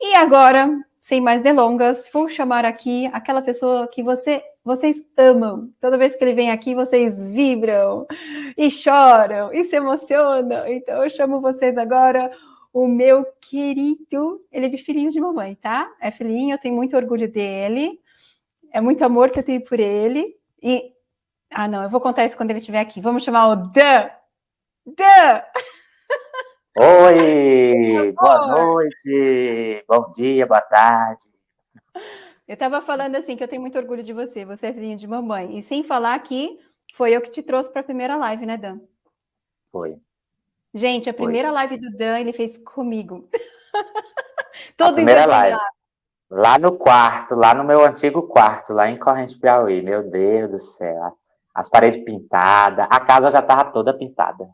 E agora, sem mais delongas, vou chamar aqui aquela pessoa que você, vocês amam. Toda vez que ele vem aqui, vocês vibram e choram e se emocionam. Então, eu chamo vocês agora o meu querido, ele é filhinho de mamãe, tá? É filhinho, eu tenho muito orgulho dele, é muito amor que eu tenho por ele. E, ah não, eu vou contar isso quando ele estiver aqui. Vamos chamar o Dan. Dan! Oi, boa noite, bom dia, boa tarde. Eu estava falando assim que eu tenho muito orgulho de você, você é filhinho de mamãe. E sem falar que foi eu que te trouxe para a primeira live, né, Dan? Foi. Gente, a primeira foi. live do Dan ele fez comigo. Todo a primeira live. Lá no quarto, lá no meu antigo quarto, lá em Corrente Piauí. Meu Deus do céu. As paredes pintadas, a casa já estava toda pintada.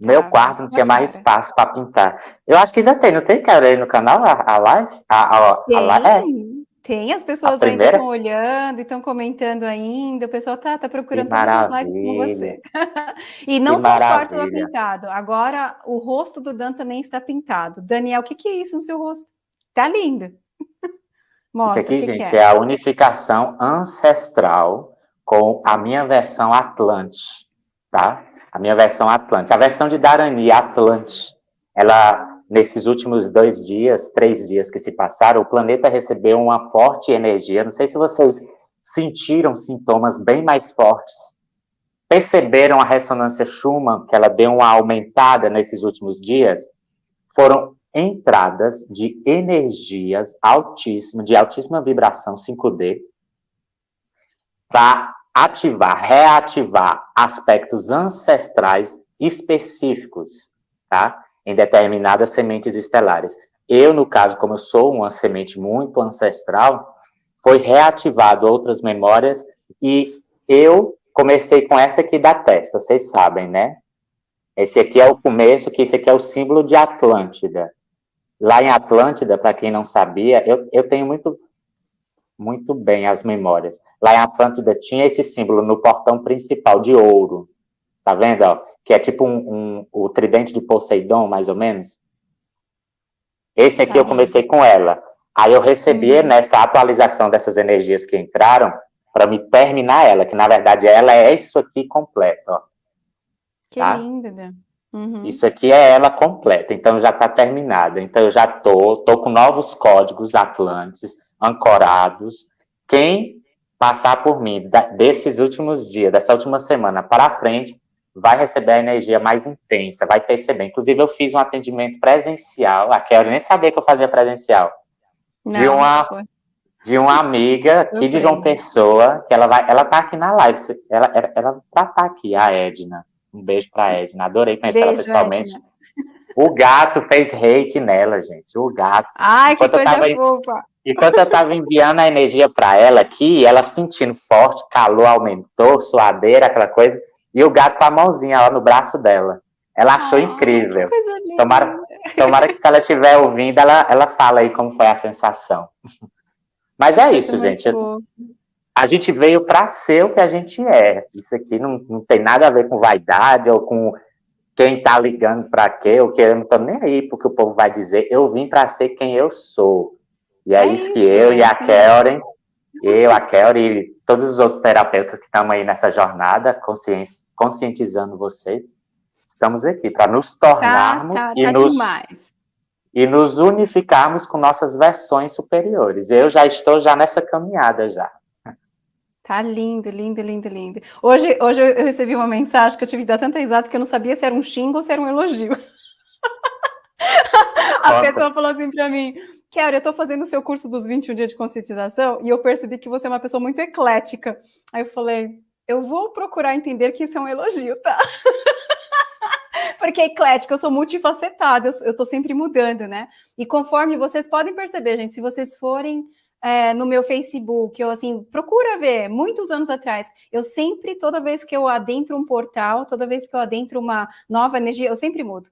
Meu ah, quarto não tinha mais espaço para pintar. Eu acho que ainda tem, não tem, cara, aí no canal, a, a live? A, a, tem, a live? É. tem, as pessoas ainda estão olhando e estão comentando ainda, o pessoal tá, tá procurando todas as lives com você. e não que só maravilha. o quarto está pintado, agora o rosto do Dan também está pintado. Daniel, o que, que é isso no seu rosto? Tá lindo. Mostra, isso aqui, gente, é? é a unificação ancestral com a minha versão Atlante, tá? A minha versão Atlante. A versão de Darani, Atlante, ela, nesses últimos dois dias, três dias que se passaram, o planeta recebeu uma forte energia. Não sei se vocês sentiram sintomas bem mais fortes. Perceberam a ressonância Schumann, que ela deu uma aumentada nesses últimos dias? Foram entradas de energias altíssimas, de altíssima vibração 5D, para ativar, reativar aspectos ancestrais específicos, tá? Em determinadas sementes estelares. Eu, no caso, como eu sou uma semente muito ancestral, foi reativado outras memórias e eu comecei com essa aqui da testa, vocês sabem, né? Esse aqui é o começo, que esse aqui é o símbolo de Atlântida. Lá em Atlântida, para quem não sabia, eu, eu tenho muito muito bem as memórias. Lá em Atlântida tinha esse símbolo no portão principal de ouro. Tá vendo? Ó? Que é tipo um, um, o tridente de Poseidon, mais ou menos. Esse aqui tá eu comecei com ela. Aí eu recebi uhum. nessa atualização dessas energias que entraram para me terminar ela, que na verdade ela é isso aqui completo. Ó. Que tá? linda, né? Uhum. Isso aqui é ela completa, então já está terminada. Então eu já tô, tô com novos códigos Atlantes, ancorados. Quem passar por mim desses últimos dias, dessa última semana para frente, vai receber a energia mais intensa, vai perceber. Inclusive, eu fiz um atendimento presencial, a Kelly nem sabia que eu fazia presencial, Não, de uma de uma amiga aqui de João Pessoa, que ela vai, ela tá aqui na live, ela, ela, ela tá, tá aqui, a Edna. Um beijo pra Edna, adorei conhecer beijo, ela pessoalmente. Edna. O gato fez reiki nela, gente, o gato. Ai, Enquanto que coisa fofa. Enquanto eu estava enviando a energia para ela aqui, ela sentindo forte, calor aumentou, suadeira, aquela coisa, e o gato com a mãozinha lá no braço dela. Ela achou ah, incrível. Tomara, tomara que se ela estiver ouvindo, ela, ela fala aí como foi a sensação. Mas é isso, gente. A gente veio para ser o que a gente é. Isso aqui não, não tem nada a ver com vaidade ou com quem está ligando para quê, ou que eu não estou nem aí porque o povo vai dizer. Eu vim para ser quem eu sou. E é, é isso, que eu e a Kellen, eu, a Kellen e todos os outros terapeutas que estamos aí nessa jornada, conscientizando você, estamos aqui para nos tornarmos tá, tá, e, tá nos, e nos unificarmos com nossas versões superiores. Eu já estou já nessa caminhada já. Tá lindo, lindo, lindo, lindo. Hoje, hoje eu recebi uma mensagem que eu tive que dar tanta risada que eu não sabia se era um xingo ou se era um elogio. a pessoa falou assim para mim, Kelly, eu estou fazendo o seu curso dos 21 dias de conscientização e eu percebi que você é uma pessoa muito eclética. Aí eu falei, eu vou procurar entender que isso é um elogio, tá? Porque eclética, eu sou multifacetada, eu estou sempre mudando, né? E conforme vocês podem perceber, gente, se vocês forem é, no meu Facebook, eu assim, procura ver, muitos anos atrás, eu sempre, toda vez que eu adentro um portal, toda vez que eu adentro uma nova energia, eu sempre mudo.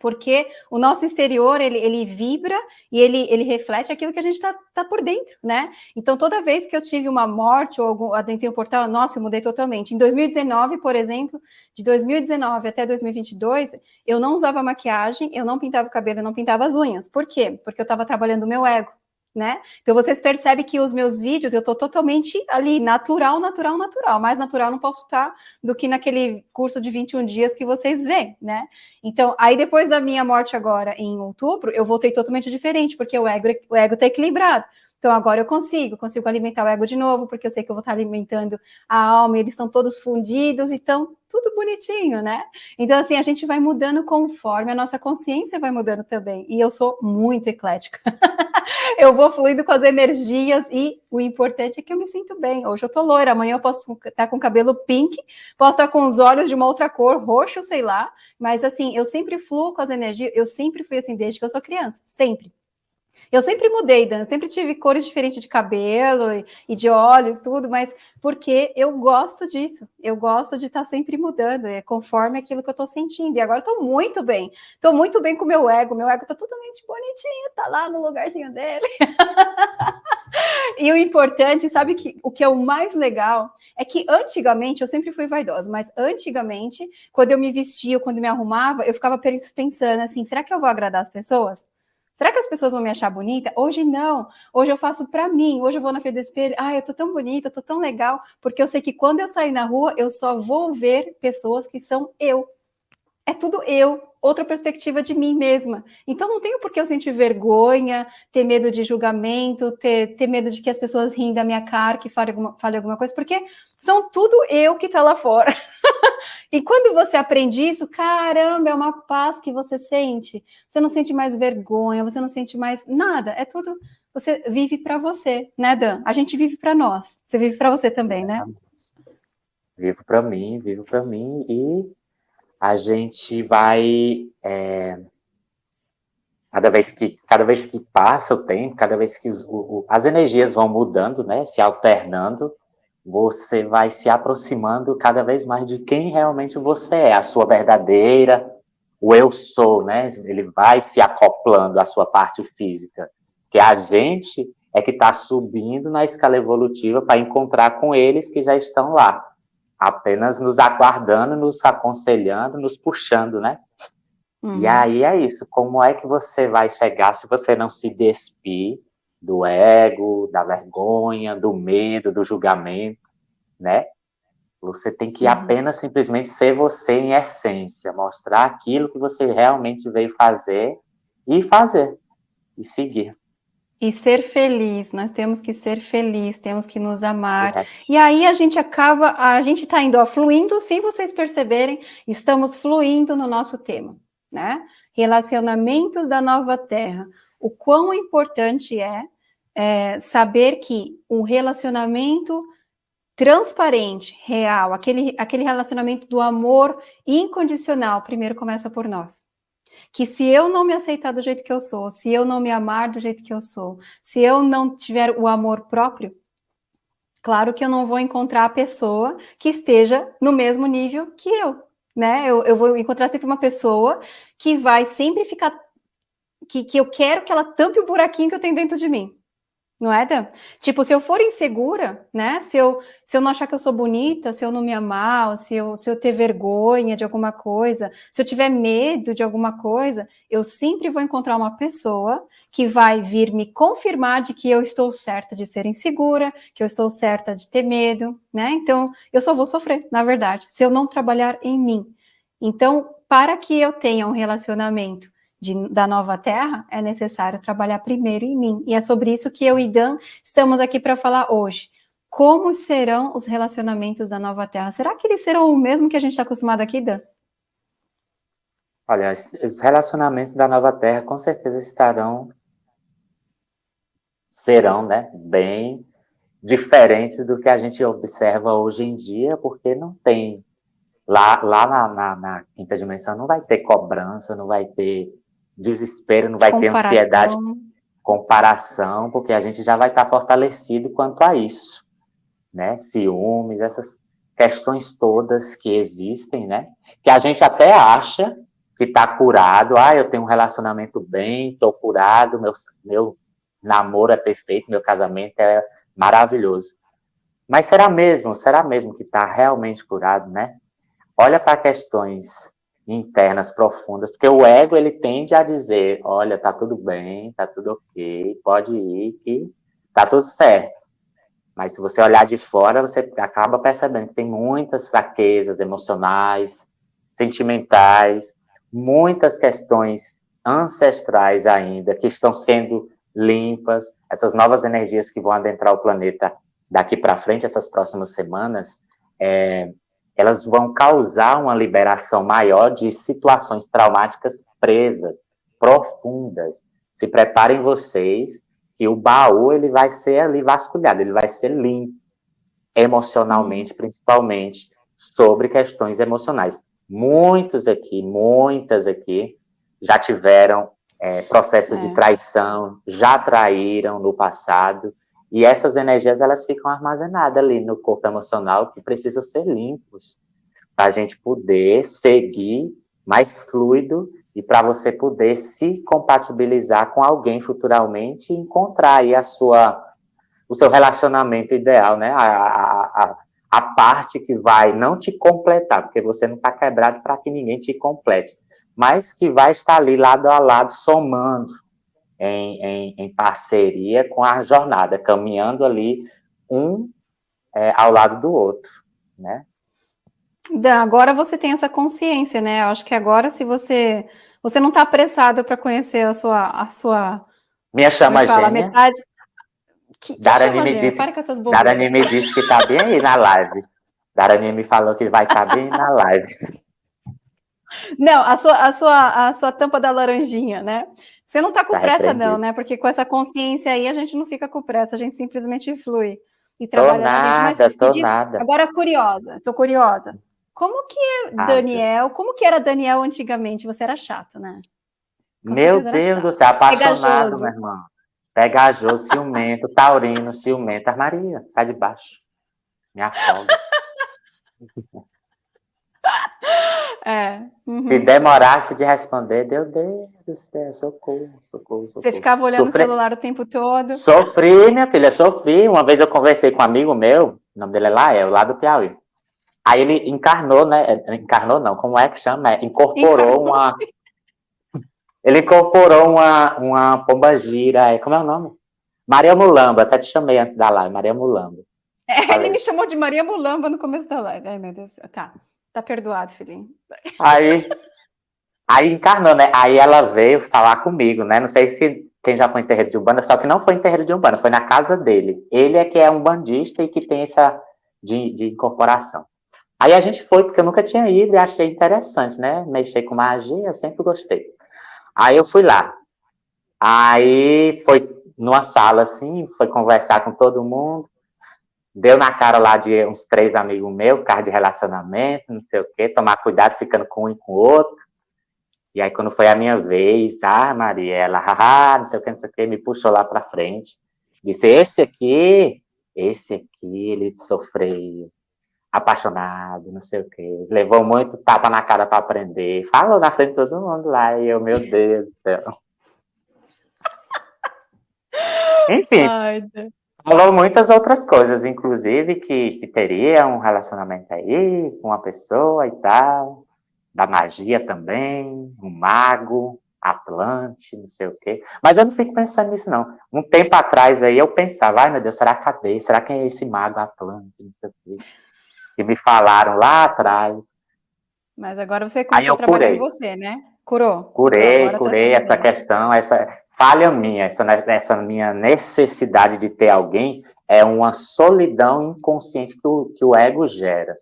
Porque o nosso exterior, ele, ele vibra e ele, ele reflete aquilo que a gente está tá por dentro, né? Então, toda vez que eu tive uma morte ou algum, adentrei um portal, nossa, eu mudei totalmente. Em 2019, por exemplo, de 2019 até 2022, eu não usava maquiagem, eu não pintava o cabelo, eu não pintava as unhas. Por quê? Porque eu estava trabalhando o meu ego né? Então vocês percebem que os meus vídeos eu tô totalmente ali, natural, natural, natural. Mais natural não posso estar do que naquele curso de 21 dias que vocês veem, né? Então, aí depois da minha morte agora em outubro, eu voltei totalmente diferente, porque o ego, o ego tá equilibrado. Então agora eu consigo, consigo alimentar o ego de novo, porque eu sei que eu vou estar alimentando a alma, eles estão todos fundidos, então tudo bonitinho, né? Então assim, a gente vai mudando conforme a nossa consciência vai mudando também. E eu sou muito eclética. eu vou fluindo com as energias e o importante é que eu me sinto bem. Hoje eu tô loira, amanhã eu posso estar com cabelo pink, posso estar com os olhos de uma outra cor, roxo, sei lá, mas assim, eu sempre fluo com as energias, eu sempre fui assim desde que eu sou criança, sempre. Eu sempre mudei, Dan, eu sempre tive cores diferentes de cabelo e, e, de olhos, tudo, mas porque eu gosto disso, eu gosto de estar tá sempre mudando, é conforme aquilo que eu estou sentindo. E agora estou muito bem, estou muito bem com o meu ego, meu ego está totalmente bonitinho, está lá no lugarzinho dele. E o importante, sabe que o que é o mais legal é que antigamente eu sempre fui vaidosa, mas antigamente, quando eu me vestia, quando me arrumava, eu ficava pensando assim: será que eu vou agradar as pessoas? Será que as pessoas vão me achar bonita? Hoje não. Hoje eu faço para mim. Hoje eu vou na frente do espelho. Ah, eu tô tão bonita, tô tão legal, porque eu sei que quando eu sair na rua, eu só vou ver pessoas que são eu. É tudo eu, outra perspectiva de mim mesma. Então não tenho por que eu sentir vergonha, ter medo de julgamento, ter, ter medo de que as pessoas riem da minha cara, que fale alguma, fale alguma coisa, porque são tudo eu que está lá fora. e quando você aprende isso, caramba, é uma paz que você sente. Você não sente mais vergonha, você não sente mais nada. É tudo. Você vive para você, né, Dan? A gente vive para nós. Você vive para você também, né? Vivo para mim, vivo para mim e a gente vai é, cada vez que cada vez que passa o tempo, cada vez que os, o, as energias vão mudando, né, se alternando, você vai se aproximando cada vez mais de quem realmente você é, a sua verdadeira, o eu sou, né? Ele vai se acoplando à sua parte física, que a gente é que está subindo na escala evolutiva para encontrar com eles que já estão lá apenas nos aguardando, nos aconselhando, nos puxando, né? Uhum. E aí é isso, como é que você vai chegar se você não se despir do ego, da vergonha, do medo, do julgamento, né? Você tem que uhum. apenas simplesmente ser você em essência, mostrar aquilo que você realmente veio fazer e fazer, e seguir. E ser feliz, nós temos que ser feliz, temos que nos amar. É. E aí a gente acaba, a gente está indo ó, fluindo, se vocês perceberem, estamos fluindo no nosso tema, né? Relacionamentos da nova terra. O quão importante é, é saber que um relacionamento transparente, real, aquele, aquele relacionamento do amor incondicional, primeiro começa por nós que se eu não me aceitar do jeito que eu sou, se eu não me amar do jeito que eu sou, se eu não tiver o amor próprio, claro que eu não vou encontrar a pessoa que esteja no mesmo nível que eu, né? Eu, eu vou encontrar sempre uma pessoa que vai sempre ficar, que, que eu quero que ela tampe o buraquinho que eu tenho dentro de mim. Não é, Dan? Tipo, se eu for insegura, né? Se eu, se eu não achar que eu sou bonita, se eu não me amar, se eu, se eu ter vergonha de alguma coisa, se eu tiver medo de alguma coisa, eu sempre vou encontrar uma pessoa que vai vir me confirmar de que eu estou certa de ser insegura, que eu estou certa de ter medo, né? Então, eu só vou sofrer, na verdade, se eu não trabalhar em mim. Então, para que eu tenha um relacionamento de, da nova terra, é necessário trabalhar primeiro em mim. E é sobre isso que eu e Dan estamos aqui para falar hoje. Como serão os relacionamentos da nova terra? Será que eles serão o mesmo que a gente está acostumado aqui, Dan? Olha, os relacionamentos da nova terra com certeza estarão, serão, né, bem diferentes do que a gente observa hoje em dia, porque não tem Lá, lá na, na, na, quinta dimensão não vai ter cobrança, não vai ter desespero, não vai comparação. ter ansiedade, comparação, porque a gente já vai estar fortalecido quanto a isso, né? Ciúmes, essas questões todas que existem, né? Que a gente até acha que está curado, ah, eu tenho um relacionamento bem, estou curado, meu, meu namoro é perfeito, meu casamento é maravilhoso. Mas será mesmo, será mesmo que está realmente curado, né? Olha para questões internas profundas, porque o ego ele tende a dizer, olha, tá tudo bem, tá tudo ok, pode ir, que tá tudo certo. Mas se você olhar de fora, você acaba percebendo que tem muitas fraquezas emocionais, sentimentais, muitas questões ancestrais ainda que estão sendo limpas, essas novas energias que vão adentrar o planeta daqui para frente, essas próximas semanas, é, elas vão causar uma liberação maior de situações traumáticas presas, profundas. Se preparem vocês que o baú ele vai ser ali vasculhado, ele vai ser limpo, emocionalmente, principalmente, sobre questões emocionais. Muitos aqui, muitas aqui, já tiveram é, processos é. de traição, já traíram no passado, e essas energias, elas ficam armazenadas ali no corpo emocional, que precisa ser limpos, para a gente poder seguir mais fluido e para você poder se compatibilizar com alguém futuramente e encontrar aí a sua, o seu relacionamento ideal, né? A, a, a, a parte que vai não te completar, porque você não está quebrado para que ninguém te complete, mas que vai estar ali lado a lado, somando, em, em, em parceria com a jornada, caminhando ali um é, ao lado do outro, né? Agora você tem essa consciência, né? Eu acho que agora, se você você não está apressado para conhecer a sua a sua minha chama fala, gêmea. Metade. Que, que Darani me disse, Para com essas Darani me disse que está bem aí na live. Darani me falou que vai estar tá bem na live. Não, a sua, a sua, a sua tampa da laranjinha, né? Você não está com tá pressa, não, né? Porque com essa consciência aí, a gente não fica com pressa, a gente simplesmente flui e trabalha tô nada, gente. Mas tô diz, nada. agora curiosa, estou curiosa. Como que é Daniel? Como que era Daniel antigamente? Você era chato, né? Com Meu Deus do céu, apaixonado, Pegajoso. meu irmão. Pegajoso, ciumento, taurino, ciumento. Maria, sai de baixo. Me afoga. É. Uhum. Se demorasse de responder, meu Deus do céu, socorro, socorro, socorro. Você ficava olhando Sofri... o celular o tempo todo? Sofri, minha filha, sofri. Uma vez eu conversei com um amigo meu, o nome dele é Lael, lá do Piauí. Aí ele encarnou, né? Encarnou não, como é que chama? É, incorporou encarnou. uma. Ele incorporou uma, uma pombagira, como é o nome? Maria Mulamba, até te chamei antes da live, Maria Mulamba. É, ele me chamou de Maria Mulamba no começo da live. Ai, meu Deus. Tá. Tá perdoado, filhinho. Aí, aí encarnou, né? Aí ela veio falar comigo, né? Não sei se quem já foi em terreiro de Umbanda, só que não foi em terreiro de Umbanda, foi na casa dele. Ele é que é um bandista e que tem essa de, de incorporação. Aí a gente foi, porque eu nunca tinha ido e achei interessante, né? Mexer com magia, eu sempre gostei. Aí eu fui lá. Aí foi numa sala assim, foi conversar com todo mundo deu na cara lá de uns três amigos meus, carro de relacionamento, não sei o quê, tomar cuidado ficando com um e com o outro. E aí, quando foi a minha vez, ah, Mariela, haha, não sei o que, não sei o que, me puxou lá para frente. Disse, esse aqui, esse aqui, ele sofreu, apaixonado, não sei o que, levou muito tapa na cara para aprender, falou na frente de todo mundo lá, e eu, meu Deus do céu. Enfim, Ai, Falou muitas outras coisas, inclusive que, que teria um relacionamento aí com uma pessoa e tal, da magia também, um mago, Atlante, não sei o quê. Mas eu não fico pensando nisso, não. Um tempo atrás aí eu pensava, ai meu Deus, será cadê? Será quem é esse mago Atlante, não sei o quê. Que me falaram lá atrás. Mas agora você começou a trabalhar curei. em você, né? Curou. Curei, tá curei tá essa questão, essa falha minha, essa, essa minha necessidade de ter alguém é uma solidão inconsciente que o, que o ego gera.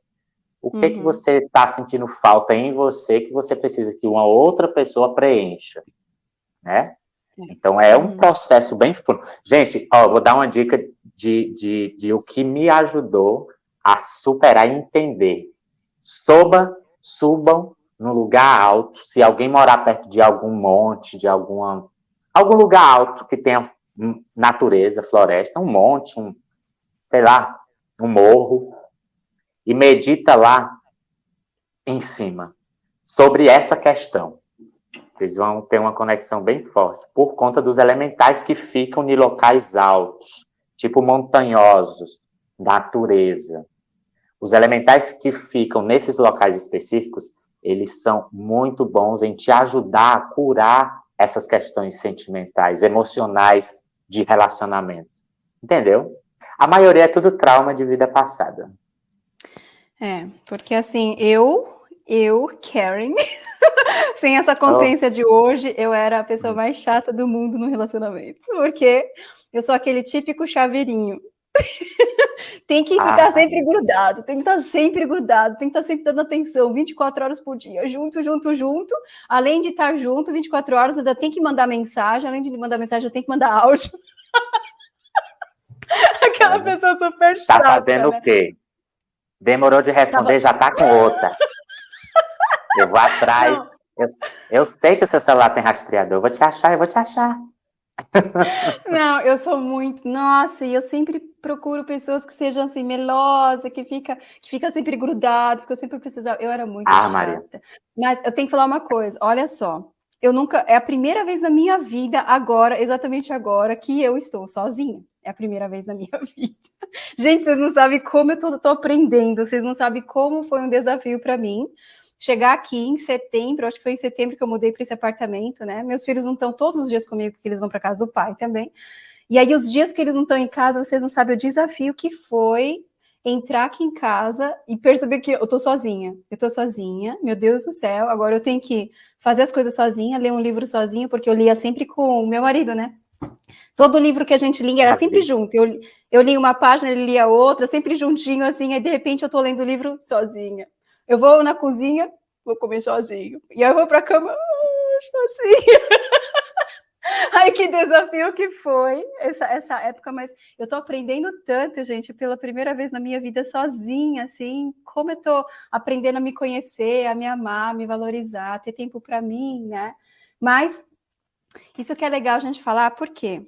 O que, uhum. que você está sentindo falta em você que você precisa que uma outra pessoa preencha, né? Então, é um uhum. processo bem fundo. Gente, ó, vou dar uma dica de, de, de o que me ajudou a superar e entender. Suba, subam no lugar alto. Se alguém morar perto de algum monte, de alguma algum lugar alto que tenha natureza, floresta, um monte, um, sei lá, um morro, e medita lá em cima sobre essa questão. Vocês vão ter uma conexão bem forte, por conta dos elementais que ficam em locais altos, tipo montanhosos, natureza. Os elementais que ficam nesses locais específicos, eles são muito bons em te ajudar a curar essas questões sentimentais, emocionais de relacionamento. Entendeu? A maioria é tudo trauma de vida passada. É, porque assim, eu, eu, Karen, sem essa consciência oh. de hoje, eu era a pessoa mais chata do mundo no relacionamento. Porque eu sou aquele típico chaveirinho. tem que ficar ah. sempre grudado, tem que estar sempre grudado, tem que estar sempre dando atenção, 24 horas por dia, junto, junto, junto. Além de estar junto 24 horas, ainda tem que mandar mensagem, além de mandar mensagem, eu tenho que mandar áudio. Aquela é. pessoa super tá chata. Tá fazendo né? o quê? Demorou de responder, Tava... já tá com outra. Eu vou atrás. Eu, eu sei que o seu celular tem rastreador, eu vou te achar, eu vou te achar. Não, eu sou muito, nossa, e eu sempre procuro pessoas que sejam assim, melosa, que fica, que fica sempre grudado, porque eu sempre precisava, eu era muito ah, chata. Maria. Mas eu tenho que falar uma coisa, olha só, eu nunca, é a primeira vez na minha vida, agora, exatamente agora, que eu estou sozinha. É a primeira vez na minha vida. Gente, vocês não sabem como eu tô, tô aprendendo, vocês não sabem como foi um desafio para mim chegar aqui em setembro, acho que foi em setembro que eu mudei para esse apartamento, né? Meus filhos não estão todos os dias comigo, porque eles vão para casa do pai também. E aí, os dias que eles não estão em casa, vocês não sabem o desafio que foi entrar aqui em casa e perceber que eu tô sozinha. Eu tô sozinha, meu Deus do céu, agora eu tenho que fazer as coisas sozinha, ler um livro sozinha, porque eu lia sempre com o meu marido, né? Todo livro que a gente lia era sempre junto. Eu, eu li uma página, ele lia outra, sempre juntinho, assim, aí de repente eu tô lendo o livro sozinha. Eu vou na cozinha, vou comer sozinho. E aí eu vou para a cama, ah, sozinho. Ai, que desafio que foi essa, essa época, mas eu tô aprendendo tanto, gente, pela primeira vez na minha vida sozinha, assim, como eu tô aprendendo a me conhecer, a me amar, a me valorizar, ter tempo para mim, né? Mas isso que é legal a gente falar, porque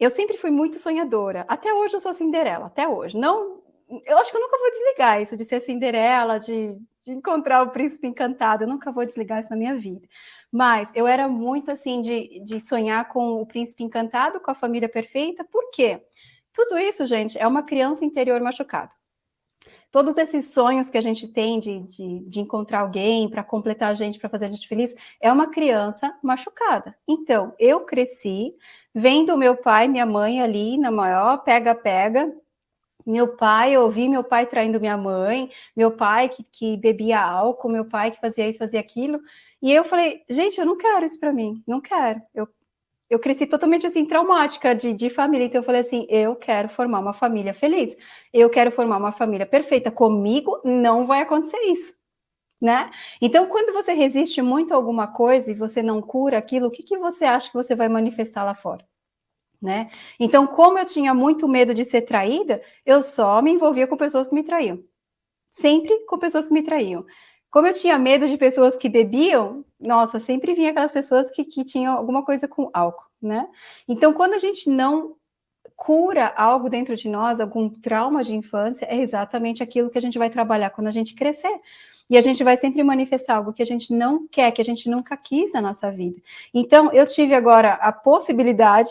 eu sempre fui muito sonhadora. Até hoje eu sou Cinderela, até hoje. Não eu acho que eu nunca vou desligar isso de ser Cinderela, de, de encontrar o príncipe encantado, eu nunca vou desligar isso na minha vida. Mas eu era muito assim de, de sonhar com o príncipe encantado, com a família perfeita, por quê? Tudo isso, gente, é uma criança interior machucada. Todos esses sonhos que a gente tem de, de, de encontrar alguém para completar a gente, para fazer a gente feliz, é uma criança machucada. Então, eu cresci vendo meu pai, minha mãe ali na maior pega-pega, meu pai, eu ouvi meu pai traindo minha mãe, meu pai que, que bebia álcool, meu pai que fazia isso, fazia aquilo. E eu falei, gente, eu não quero isso para mim, não quero. Eu, eu cresci totalmente assim, traumática de, de família. Então eu falei assim, eu quero formar uma família feliz. Eu quero formar uma família perfeita. Comigo não vai acontecer isso. Né? Então, quando você resiste muito a alguma coisa e você não cura aquilo, o que, que você acha que você vai manifestar lá fora? Né? Então, como eu tinha muito medo de ser traída, eu só me envolvia com pessoas que me traíam. Sempre com pessoas que me traíam. Como eu tinha medo de pessoas que bebiam, nossa, sempre vinha aquelas pessoas que, que tinham alguma coisa com álcool, né? Então, quando a gente não cura algo dentro de nós, algum trauma de infância, é exatamente aquilo que a gente vai trabalhar quando a gente crescer. E a gente vai sempre manifestar algo que a gente não quer, que a gente nunca quis na nossa vida. Então, eu tive agora a possibilidade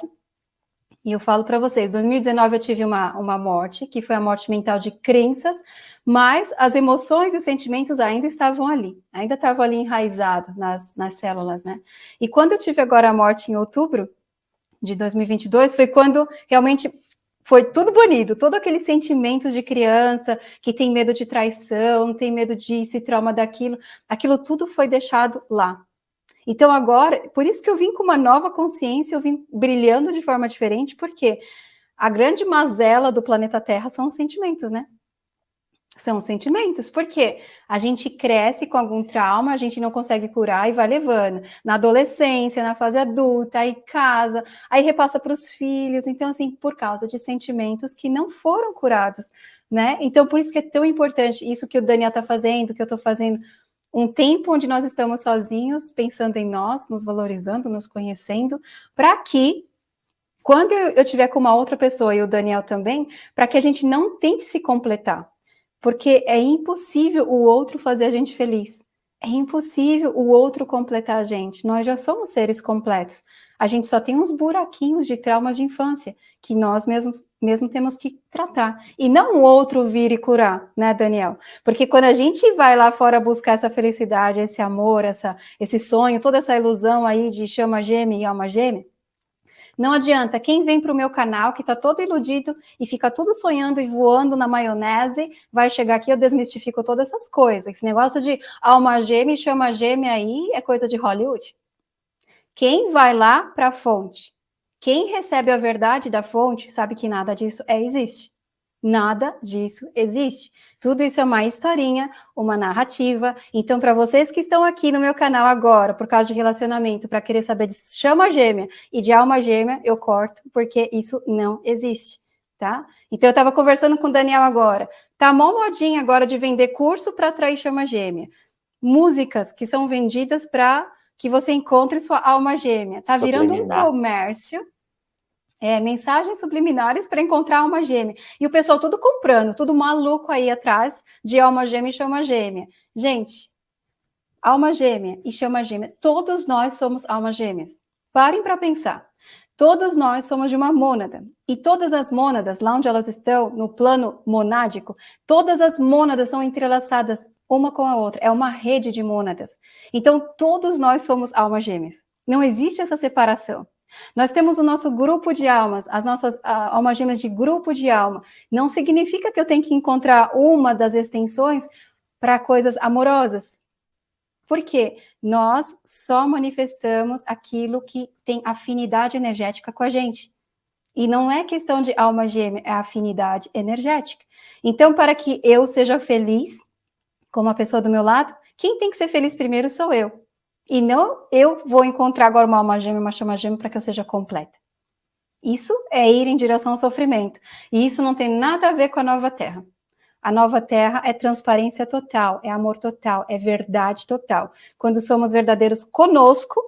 e eu falo para vocês, 2019 eu tive uma, uma morte, que foi a morte mental de crenças, mas as emoções e os sentimentos ainda estavam ali, ainda estavam ali enraizados nas, nas células, né? E quando eu tive agora a morte em outubro de 2022, foi quando realmente foi tudo bonito, todos aqueles sentimentos de criança que tem medo de traição, tem medo disso e trauma daquilo, aquilo tudo foi deixado lá, então agora, por isso que eu vim com uma nova consciência, eu vim brilhando de forma diferente, porque a grande mazela do planeta Terra são os sentimentos, né? São os sentimentos, porque a gente cresce com algum trauma, a gente não consegue curar e vai levando. Na adolescência, na fase adulta, aí casa, aí repassa para os filhos. Então, assim, por causa de sentimentos que não foram curados, né? Então, por isso que é tão importante isso que o Daniel está fazendo, que eu estou fazendo, um tempo onde nós estamos sozinhos, pensando em nós, nos valorizando, nos conhecendo, para que, quando eu estiver com uma outra pessoa, e o Daniel também, para que a gente não tente se completar, porque é impossível o outro fazer a gente feliz. É impossível o outro completar a gente. Nós já somos seres completos. A gente só tem uns buraquinhos de traumas de infância que nós mesmos mesmo temos que tratar. E não o outro vir e curar, né, Daniel? Porque quando a gente vai lá fora buscar essa felicidade, esse amor, essa, esse sonho, toda essa ilusão aí de chama gêmea e alma gêmea, não adianta, quem vem para o meu canal, que está todo iludido e fica tudo sonhando e voando na maionese, vai chegar aqui, eu desmistifico todas essas coisas. Esse negócio de alma gêmea e chama gêmea aí é coisa de Hollywood. Quem vai lá para a fonte? Quem recebe a verdade da fonte sabe que nada disso é, existe. Nada disso existe. Tudo isso é uma historinha, uma narrativa. Então, para vocês que estão aqui no meu canal agora, por causa de relacionamento, para querer saber de chama gêmea e de alma gêmea, eu corto, porque isso não existe, tá? Então, eu estava conversando com o Daniel agora. Tá mó modinha agora de vender curso para atrair chama gêmea. Músicas que são vendidas para que você encontre sua alma gêmea. Tá virando um comércio é, mensagens subliminares para encontrar alma gêmea. E o pessoal tudo comprando, tudo maluco aí atrás de alma gêmea e chama gêmea. Gente, alma gêmea e chama gêmea, todos nós somos almas gêmeas. Parem para pensar. Todos nós somos de uma mônada. E todas as mônadas, lá onde elas estão, no plano monádico, todas as mônadas são entrelaçadas uma com a outra. É uma rede de mônadas. Então, todos nós somos almas gêmeas. Não existe essa separação. Nós temos o nosso grupo de almas, as nossas almas gêmeas de grupo de alma. Não significa que eu tenho que encontrar uma das extensões para coisas amorosas. Por quê? Nós só manifestamos aquilo que tem afinidade energética com a gente. E não é questão de alma gêmea, é afinidade energética. Então, para que eu seja feliz, como a pessoa do meu lado, quem tem que ser feliz primeiro sou eu. E não eu vou encontrar agora uma alma gêmea, uma chama gêmea para que eu seja completa. Isso é ir em direção ao sofrimento. E isso não tem nada a ver com a nova terra. A nova terra é transparência total, é amor total, é verdade total. Quando somos verdadeiros conosco,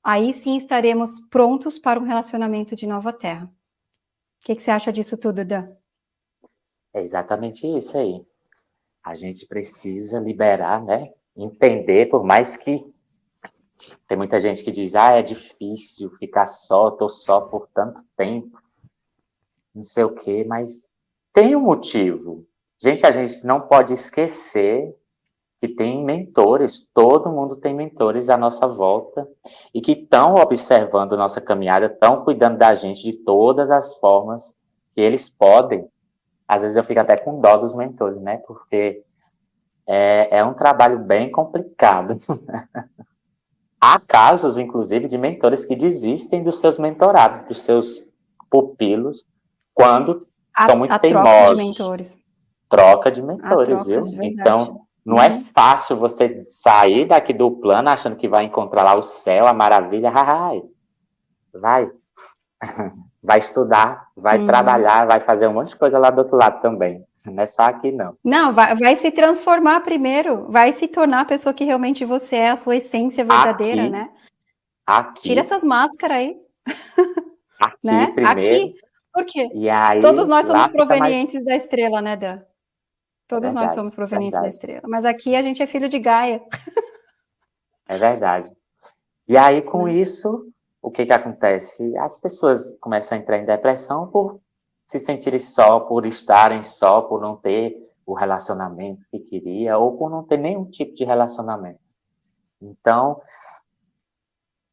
aí sim estaremos prontos para um relacionamento de nova terra. O que, que você acha disso tudo, Dan? É exatamente isso aí. A gente precisa liberar, né? Entender, por mais que tem muita gente que diz, ah, é difícil ficar só, tô só por tanto tempo, não sei o quê, mas tem um motivo. Gente, a gente não pode esquecer que tem mentores, todo mundo tem mentores à nossa volta e que estão observando nossa caminhada, estão cuidando da gente de todas as formas que eles podem. Às vezes eu fico até com dó dos mentores, né? Porque é, é um trabalho bem complicado. Há casos, inclusive, de mentores que desistem dos seus mentorados, dos seus pupilos, quando a, são muito a teimosos. Troca de mentores. Troca de mentores, viu? De então, não é uhum. fácil você sair daqui do plano achando que vai encontrar lá o céu, a maravilha. Vai. Vai estudar, vai hum. trabalhar, vai fazer um monte de coisa lá do outro lado também. Não é só aqui, não. Não, vai, vai, se transformar primeiro, vai se tornar a pessoa que realmente você é, a sua essência verdadeira, aqui, né? Aqui. Tira essas máscaras aí. Aqui, né? primeiro. Aqui. Por quê? Aí, Todos nós somos provenientes mais... da estrela, né, Dan? Todos verdade, nós somos provenientes verdade. da estrela. Mas aqui a gente é filho de Gaia. É verdade. E aí, com hum. isso, o que que acontece? As pessoas começam a entrar em depressão por se sentirem só, por estarem só, por não ter o relacionamento que queria, ou por não ter nenhum tipo de relacionamento. Então,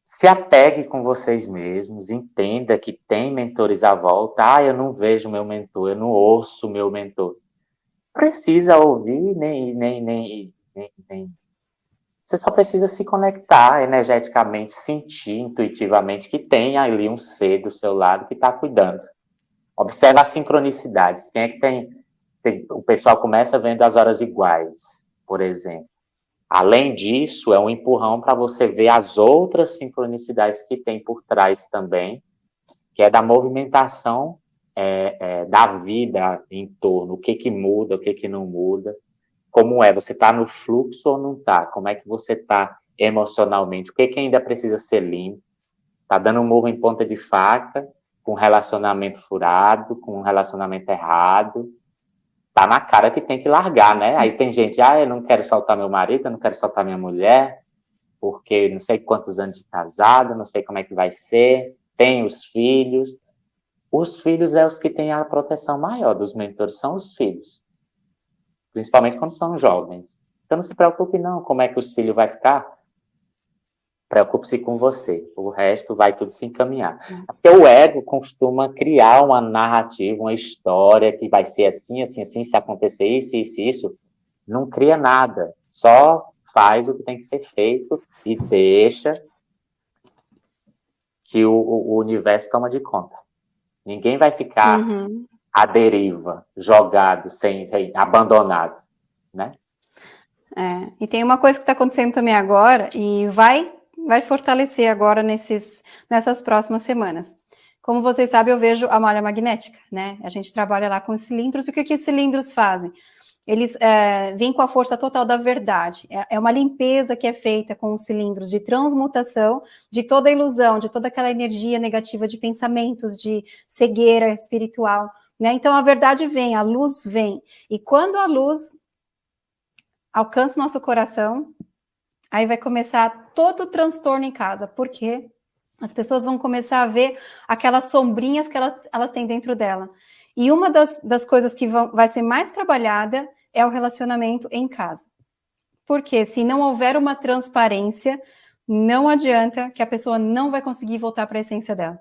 se apegue com vocês mesmos, entenda que tem mentores à volta. Ah, eu não vejo meu mentor, eu não ouço meu mentor. Precisa ouvir, nem, nem, nem, nem, nem. Você só precisa se conectar energeticamente, sentir intuitivamente que tem ali um ser do seu lado que está cuidando. Observa as sincronicidades. Quem é que tem, tem, O pessoal começa vendo as horas iguais, por exemplo. Além disso, é um empurrão para você ver as outras sincronicidades que tem por trás também, que é da movimentação é, é, da vida em torno, o que que muda, o que que não muda, como é, você está no fluxo ou não está, como é que você está emocionalmente, o que que ainda precisa ser limpo, está dando um murro em ponta de faca, com relacionamento furado, com relacionamento errado. tá na cara que tem que largar, né? Aí tem gente, ah, eu não quero soltar meu marido, eu não quero soltar minha mulher, porque não sei quantos anos de casado, não sei como é que vai ser, tem os filhos. Os filhos é os que têm a proteção maior dos mentores, são os filhos. Principalmente quando são jovens. Então não se preocupe não, como é que os filhos vai ficar. Preocupe-se com você, o resto vai tudo se encaminhar. Hum. Porque o ego costuma criar uma narrativa, uma história que vai ser assim, assim, assim, se acontecer isso, isso, isso. Não cria nada, só faz o que tem que ser feito e deixa que o, o universo toma de conta. Ninguém vai ficar uhum. À deriva, jogado, sem, sem abandonado, né? É, e tem uma coisa que está acontecendo também agora, e vai vai fortalecer agora nesses, nessas próximas semanas. Como vocês sabem, eu vejo a malha magnética, né? A gente trabalha lá com cilindros, e o que, que os cilindros fazem? Eles é, vêm com a força total da verdade. É, é uma limpeza que é feita com os cilindros de transmutação de toda a ilusão, de toda aquela energia negativa de pensamentos, de cegueira espiritual. Né? Então a verdade vem, a luz vem. E quando a luz alcança o nosso coração, Aí vai começar todo o transtorno em casa, porque as pessoas vão começar a ver aquelas sombrinhas que elas, elas têm dentro dela. E uma das, das coisas que vão, vai ser mais trabalhada é o relacionamento em casa. Porque se não houver uma transparência, não adianta que a pessoa não vai conseguir voltar para a essência dela.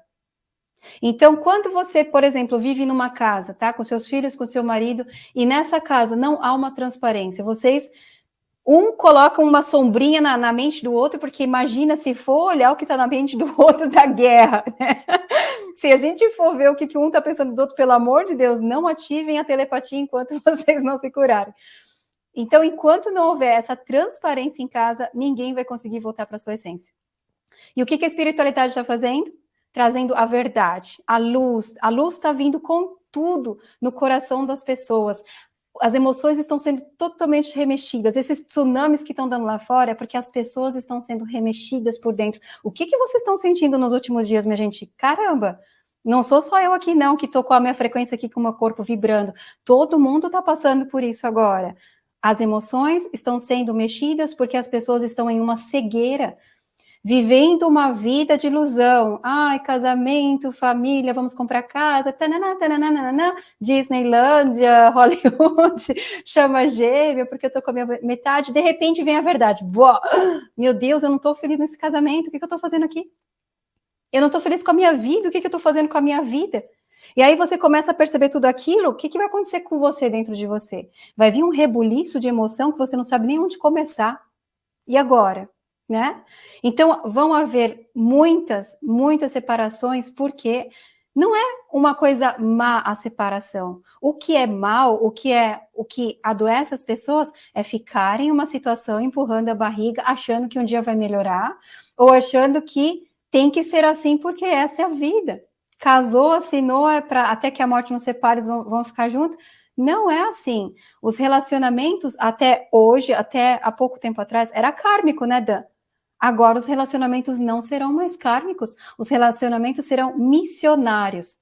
Então, quando você, por exemplo, vive numa casa, tá, com seus filhos, com seu marido, e nessa casa não há uma transparência, vocês um coloca uma sombrinha na, na, mente do outro, porque imagina se for olhar o que está na mente do outro da guerra, né? Se a gente for ver o que, que um está pensando do outro, pelo amor de Deus, não ativem a telepatia enquanto vocês não se curarem. Então, enquanto não houver essa transparência em casa, ninguém vai conseguir voltar para sua essência. E o que, que a espiritualidade está fazendo? Trazendo a verdade, a luz. A luz está vindo com tudo no coração das pessoas as emoções estão sendo totalmente remexidas. Esses tsunamis que estão dando lá fora é porque as pessoas estão sendo remexidas por dentro. O que, que vocês estão sentindo nos últimos dias, minha gente? Caramba! Não sou só eu aqui, não, que estou com a minha frequência aqui, com o meu corpo vibrando. Todo mundo está passando por isso agora. As emoções estão sendo mexidas porque as pessoas estão em uma cegueira vivendo uma vida de ilusão. Ai, casamento, família, vamos comprar casa, tanana, tanana, Disneylândia, Hollywood, chama gêmea, porque eu tô com a minha metade, de repente vem a verdade. Boa, meu Deus, eu não tô feliz nesse casamento, o que, que eu tô fazendo aqui? Eu não tô feliz com a minha vida, o que, que eu tô fazendo com a minha vida? E aí você começa a perceber tudo aquilo, o que, que vai acontecer com você dentro de você? Vai vir um rebuliço de emoção que você não sabe nem onde começar. E agora? Né? Então, vão haver muitas, muitas separações, porque não é uma coisa má a separação. O que é mal, o que é o que adoece as pessoas é ficar em uma situação empurrando a barriga, achando que um dia vai melhorar, ou achando que tem que ser assim porque essa é a vida. Casou, assinou, é para até que a morte nos separe, vão, vão ficar juntos. Não é assim. Os relacionamentos, até hoje, até há pouco tempo atrás, era kármico, né, Dan? Agora os relacionamentos não serão mais kármicos, os relacionamentos serão missionários.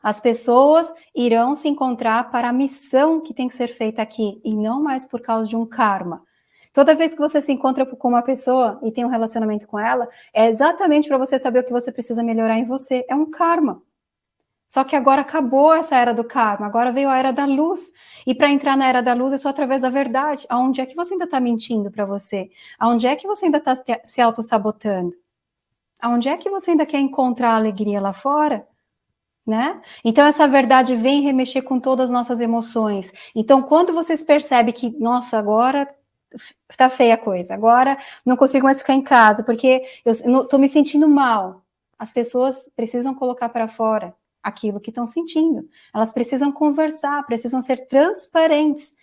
As pessoas irão se encontrar para a missão que tem que ser feita aqui, e não mais por causa de um karma. Toda vez que você se encontra com uma pessoa e tem um relacionamento com ela, é exatamente para você saber o que você precisa melhorar em você. É um karma. Só que agora acabou essa era do karma, agora veio a era da luz. E para entrar na era da luz é só através da verdade. Aonde é que você ainda está mentindo para você? Aonde é que você ainda está se auto-sabotando? Aonde é que você ainda quer encontrar alegria lá fora? Né? Então essa verdade vem remexer com todas as nossas emoções. Então quando vocês percebem que, nossa, agora tá feia a coisa, agora não consigo mais ficar em casa porque eu estou me sentindo mal. As pessoas precisam colocar para fora aquilo que estão sentindo. Elas precisam conversar, precisam ser transparentes.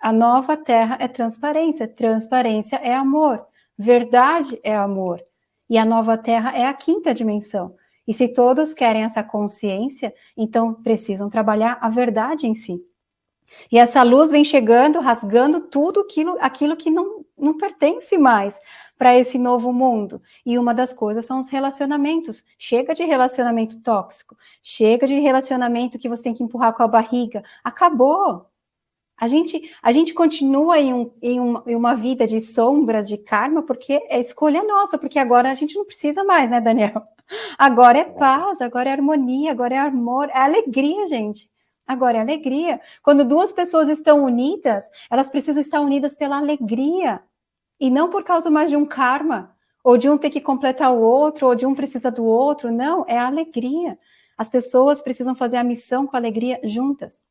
A nova terra é transparência, transparência é amor, verdade é amor. E a nova terra é a quinta dimensão. E se todos querem essa consciência, então precisam trabalhar a verdade em si. E essa luz vem chegando, rasgando tudo aquilo, aquilo que não, não pertence mais para esse novo mundo. E uma das coisas são os relacionamentos. Chega de relacionamento tóxico, chega de relacionamento que você tem que empurrar com a barriga. Acabou. A gente, a gente continua em, um, em, uma, em uma vida de sombras, de karma, porque é escolha nossa, porque agora a gente não precisa mais, né, Daniel? Agora é paz, agora é harmonia, agora é amor, é alegria, gente. Agora é alegria. Quando duas pessoas estão unidas, elas precisam estar unidas pela alegria, e não por causa mais de um karma, ou de um ter que completar o outro, ou de um precisa do outro. Não, é a alegria. As pessoas precisam fazer a missão com alegria juntas.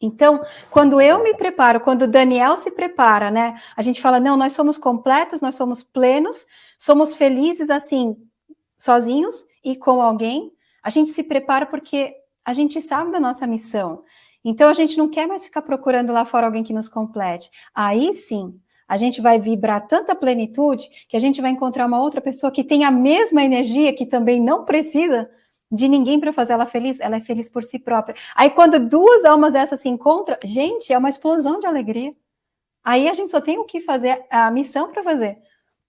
Então, quando eu me preparo, quando Daniel se prepara, né? A gente fala, não, nós somos completos, nós somos plenos, somos felizes assim, sozinhos e com alguém. A gente se prepara porque a gente sabe da nossa missão. Então, a gente não quer mais ficar procurando lá fora alguém que nos complete. Aí sim, a gente vai vibrar tanta plenitude que a gente vai encontrar uma outra pessoa que tem a mesma energia, que também não precisa de ninguém para fazer ela feliz, ela é feliz por si própria. Aí quando duas almas dessas se encontram, gente, é uma explosão de alegria. Aí a gente só tem o que fazer, a missão para fazer.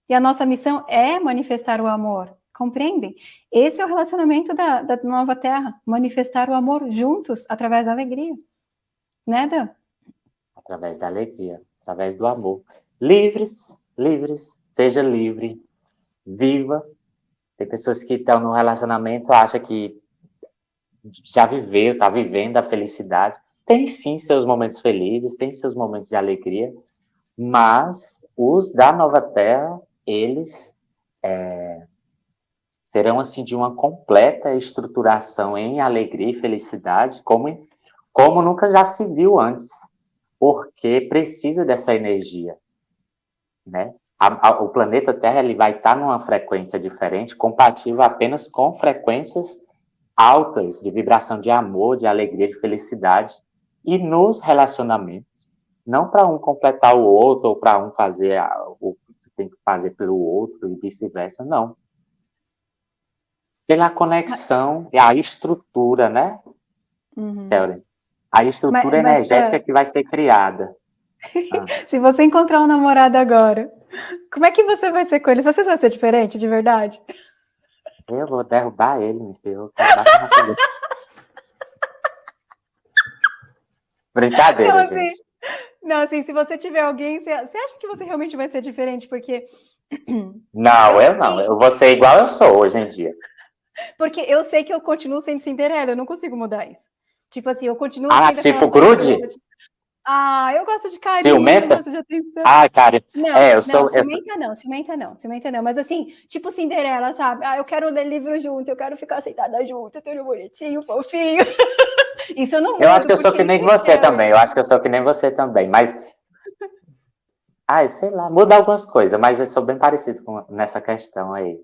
E a nossa missão é manifestar o amor, compreendem? Esse é o relacionamento da, da nova terra, manifestar o amor juntos, através da alegria. Né, Dan? Através da alegria, através do amor. Livres, livres, seja livre, viva tem pessoas que estão no relacionamento, acham que já viveu, está vivendo a felicidade. Tem sim seus momentos felizes, tem seus momentos de alegria, mas os da Nova Terra, eles é, serão assim de uma completa estruturação em alegria e felicidade, como, como nunca já se viu antes, porque precisa dessa energia, né? a, a, o planeta Terra ele vai estar numa frequência diferente, compatível apenas com frequências altas de vibração de amor, de alegria, de felicidade. E nos relacionamentos, não para um completar o outro ou para um fazer a, o que tem que fazer pelo outro e vice-versa, não. Pela conexão e a estrutura, né, uhum. A estrutura mas, energética mas, é... que vai ser criada. Ah. Se você encontrar um namorado agora como é que você vai ser com ele? Você vai ser diferente, de verdade? Eu vou derrubar ele, meu filho. Eu Brincadeira, não, assim, gente. Não, assim, se você tiver alguém, você, você acha que você realmente vai ser diferente? Porque. Não, eu, eu não. Eu vou ser igual eu sou hoje em dia. Porque eu sei que eu continuo sendo Cinderela, eu não consigo mudar isso. Tipo assim, eu continuo ah, sendo. Ah, tipo grude? Ah, eu gosto de carinho, ciumenta? gosto de atenção. Ah, cara, não, é, eu sou... Não, ciumenta eu... não, ciumenta não, ciumenta não. Mas assim, tipo Cinderela, sabe? Ah, eu quero ler livro junto, eu quero ficar sentada junto, tudo bonitinho, fofinho. Isso eu não Eu acho que eu sou que nem você quero. também, eu acho que eu sou que nem você também, mas... Ai, sei lá, muda algumas coisas, mas eu sou bem parecido com nessa questão aí.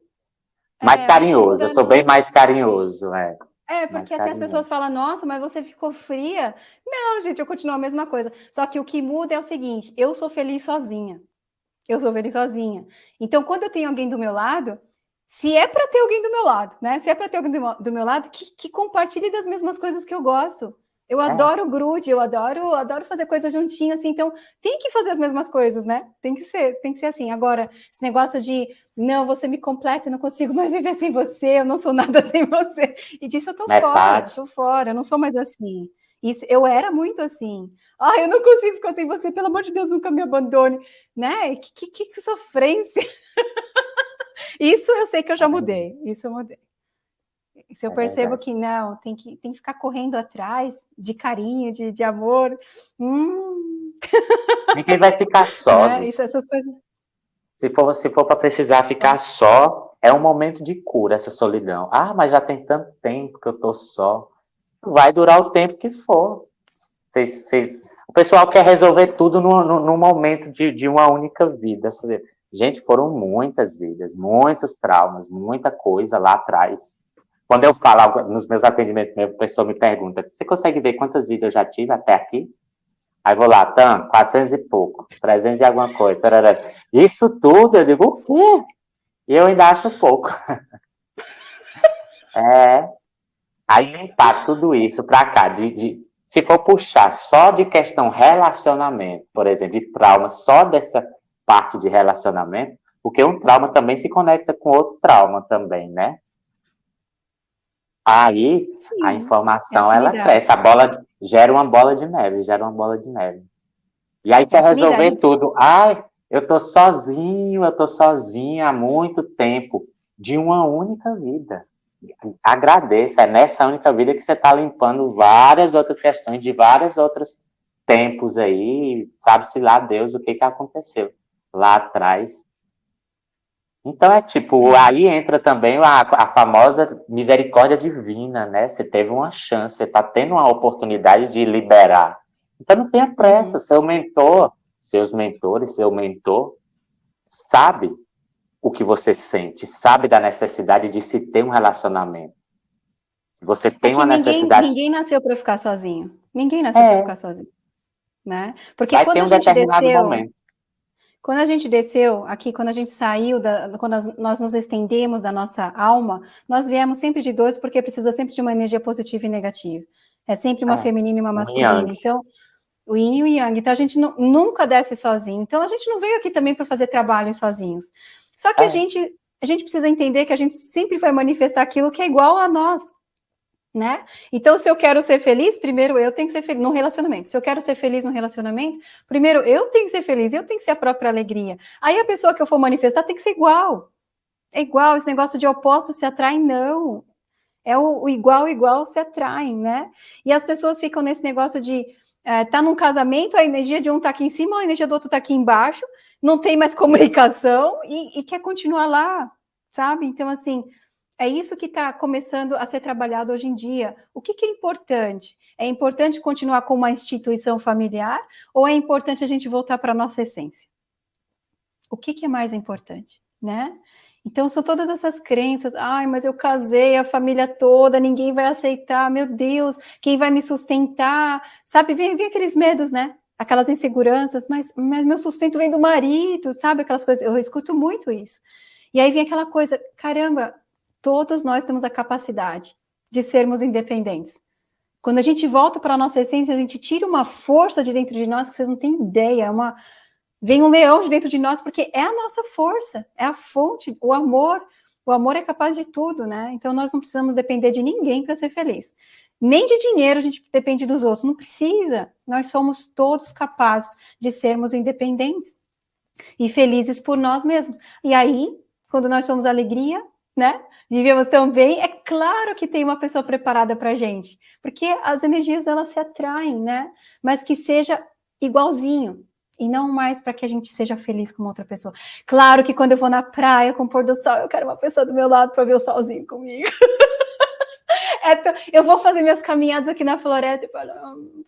Mais é, carinhoso, eu sou bem mais carinhoso, é. É, porque assim as pessoas falam, nossa, mas você ficou fria. Não, gente, eu continuo a mesma coisa. Só que o que muda é o seguinte, eu sou feliz sozinha. Eu sou feliz sozinha. Então, quando eu tenho alguém do meu lado, se é para ter alguém do meu lado, né? Se é para ter alguém do meu, lado, que, que compartilhe das mesmas coisas que eu gosto. Eu é. adoro grude, eu adoro, adoro fazer coisa juntinho, assim, então tem que fazer as mesmas coisas, né? Tem que ser, tem que ser assim. Agora, esse negócio de não, você me completa, eu não consigo mais viver sem você, eu não sou nada sem você. E disso eu tô é fora, tô fora, eu não sou mais assim. Isso, eu era muito assim. Ah, eu não consigo ficar sem você, pelo amor de Deus, nunca me abandone, né? Que, que, que sofrência. isso eu sei que eu já mudei, isso eu mudei. Se eu é percebo verdade. que não, tem que, tem que ficar correndo atrás de carinho, de, de amor. Hum. Ninguém vai ficar só. É, isso, essas coisas. Se for, se for para precisar ficar só, é um momento de cura essa solidão. Ah, mas já tem tanto tempo que eu tô só. Vai durar o tempo que for. O pessoal quer resolver tudo no, no, no momento de, de uma única vida. Gente, foram muitas vidas, muitos traumas, muita coisa lá atrás. Quando eu falo nos meus atendimentos, a pessoa me pergunta, você consegue ver quantas vidas eu já tive até aqui? Aí vou lá, tam, 400 e pouco, 300 e alguma coisa. Tarará. Isso tudo, eu digo, o quê? E eu ainda acho pouco. é. Aí limpar tudo isso para cá, de, de, se for puxar só de questão relacionamento, por exemplo, de trauma, só dessa parte de relacionamento, porque um trauma também se conecta com outro trauma também, né? Aí Sim, a informação ela cresce, a bola gera uma bola de neve, gera uma bola de neve. E aí quer resolver tudo. Ai, eu tô sozinho, eu tô sozinha há muito tempo, de uma única vida. Agradeça, é nessa única vida que você está limpando várias outras questões de vários outros tempos aí, sabe-se lá Deus o que, que aconteceu lá atrás. Então é tipo, aí entra também a, a famosa misericórdia divina, né? Você teve uma chance, você está tendo uma oportunidade de liberar. Então não tenha pressa, uhum. seu mentor, seus mentores, seu mentor, sabe o que você sente, sabe da necessidade de se ter um relacionamento. Você tem é uma ninguém, necessidade. Ninguém nasceu para ficar sozinho. Ninguém nasceu é. para ficar sozinho. Né? Porque Vai quando um a gente desceu. Momento. Quando a gente desceu aqui, quando a gente saiu, da, quando nós nos estendemos da nossa alma, nós viemos sempre de dois, porque precisa sempre de uma energia positiva e negativa. É sempre uma é. feminina e uma masculina. Então, o yin e o yang. Então, a gente não, nunca desce sozinho. Então, a gente não veio aqui também para fazer trabalho sozinhos. Só que é. a, gente, a gente precisa entender que a gente sempre vai manifestar aquilo que é igual a nós. Né? Então, se eu quero ser feliz, primeiro eu tenho que ser feliz no relacionamento. Se eu quero ser feliz no relacionamento, primeiro eu tenho que ser feliz, eu tenho que ser a própria alegria. Aí a pessoa que eu for manifestar tem que ser igual. É igual, esse negócio de opostos se atraem, não. É o, o igual, igual se atraem, né? E as pessoas ficam nesse negócio de é, tá num casamento, a energia de um tá aqui em cima, a energia do outro tá aqui embaixo, não tem mais comunicação e, e quer continuar lá, sabe? Então, assim, é isso que está começando a ser trabalhado hoje em dia. O que, que, é importante? É importante continuar com uma instituição familiar ou é importante a gente voltar para a nossa essência? O que, que é mais importante, né? Então, são todas essas crenças, ai, mas eu casei, a família toda, ninguém vai aceitar, meu Deus, quem vai me sustentar? Sabe, vem, vem aqueles medos, né? Aquelas inseguranças, mas, mas meu sustento vem do marido, sabe? Aquelas coisas, eu escuto muito isso. E aí vem aquela coisa, caramba, todos nós temos a capacidade de sermos independentes. Quando a gente volta para a nossa essência, a gente tira uma força de dentro de nós que vocês não têm ideia, uma, Vem um leão de dentro de nós, porque é a nossa força, é a fonte, o amor. O amor é capaz de tudo, né? Então nós não precisamos depender de ninguém para ser feliz. Nem de dinheiro a gente depende dos outros, não precisa. Nós somos todos capazes de sermos independentes e felizes por nós mesmos. E aí, quando nós somos alegria, né? Vivemos tão bem, é claro que tem uma pessoa preparada para a gente, porque as energias elas se atraem, né? Mas que seja igualzinho, e não mais para que a gente seja feliz com outra pessoa. Claro que quando eu vou na praia com o pôr do sol, eu quero uma pessoa do meu lado para ver o solzinho comigo. é, eu vou fazer minhas caminhadas aqui na floresta para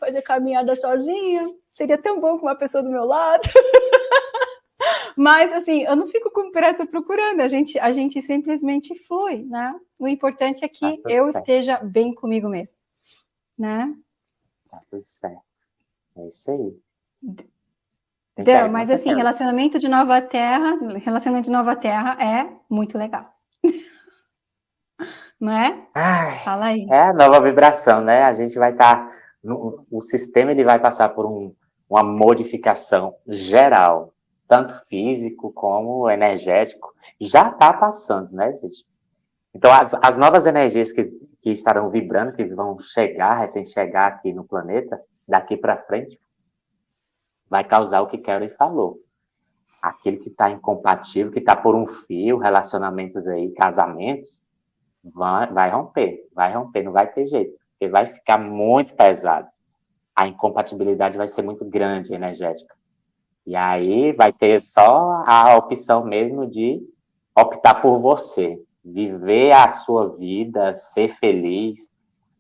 fazer caminhada sozinha. Seria tão bom com uma pessoa do meu lado. Mas, assim, eu não fico com pressa procurando, a gente, a gente simplesmente flui, né? O importante é que tá eu certo. esteja bem comigo mesmo, né? Tá tudo certo. É isso aí. Então, mas assim, relacionamento de nova terra, relacionamento de nova terra é muito legal. Não é? Ai, Fala aí. É a nova vibração, né? A gente vai estar, tá, o sistema ele vai passar por um, uma modificação geral, tanto físico como energético. Já está passando, né, gente? Então, as, as novas energias que, que estarão vibrando, que vão chegar, recém-chegar aqui no planeta, daqui para frente, vai causar o que Kelly falou. Aquele que está incompatível, que está por um fio, relacionamentos aí, casamentos, vai, vai romper, vai romper, não vai ter jeito, porque vai ficar muito pesado. A incompatibilidade vai ser muito grande, energética. E aí vai ter só a opção mesmo de optar por você, viver a sua vida, ser feliz,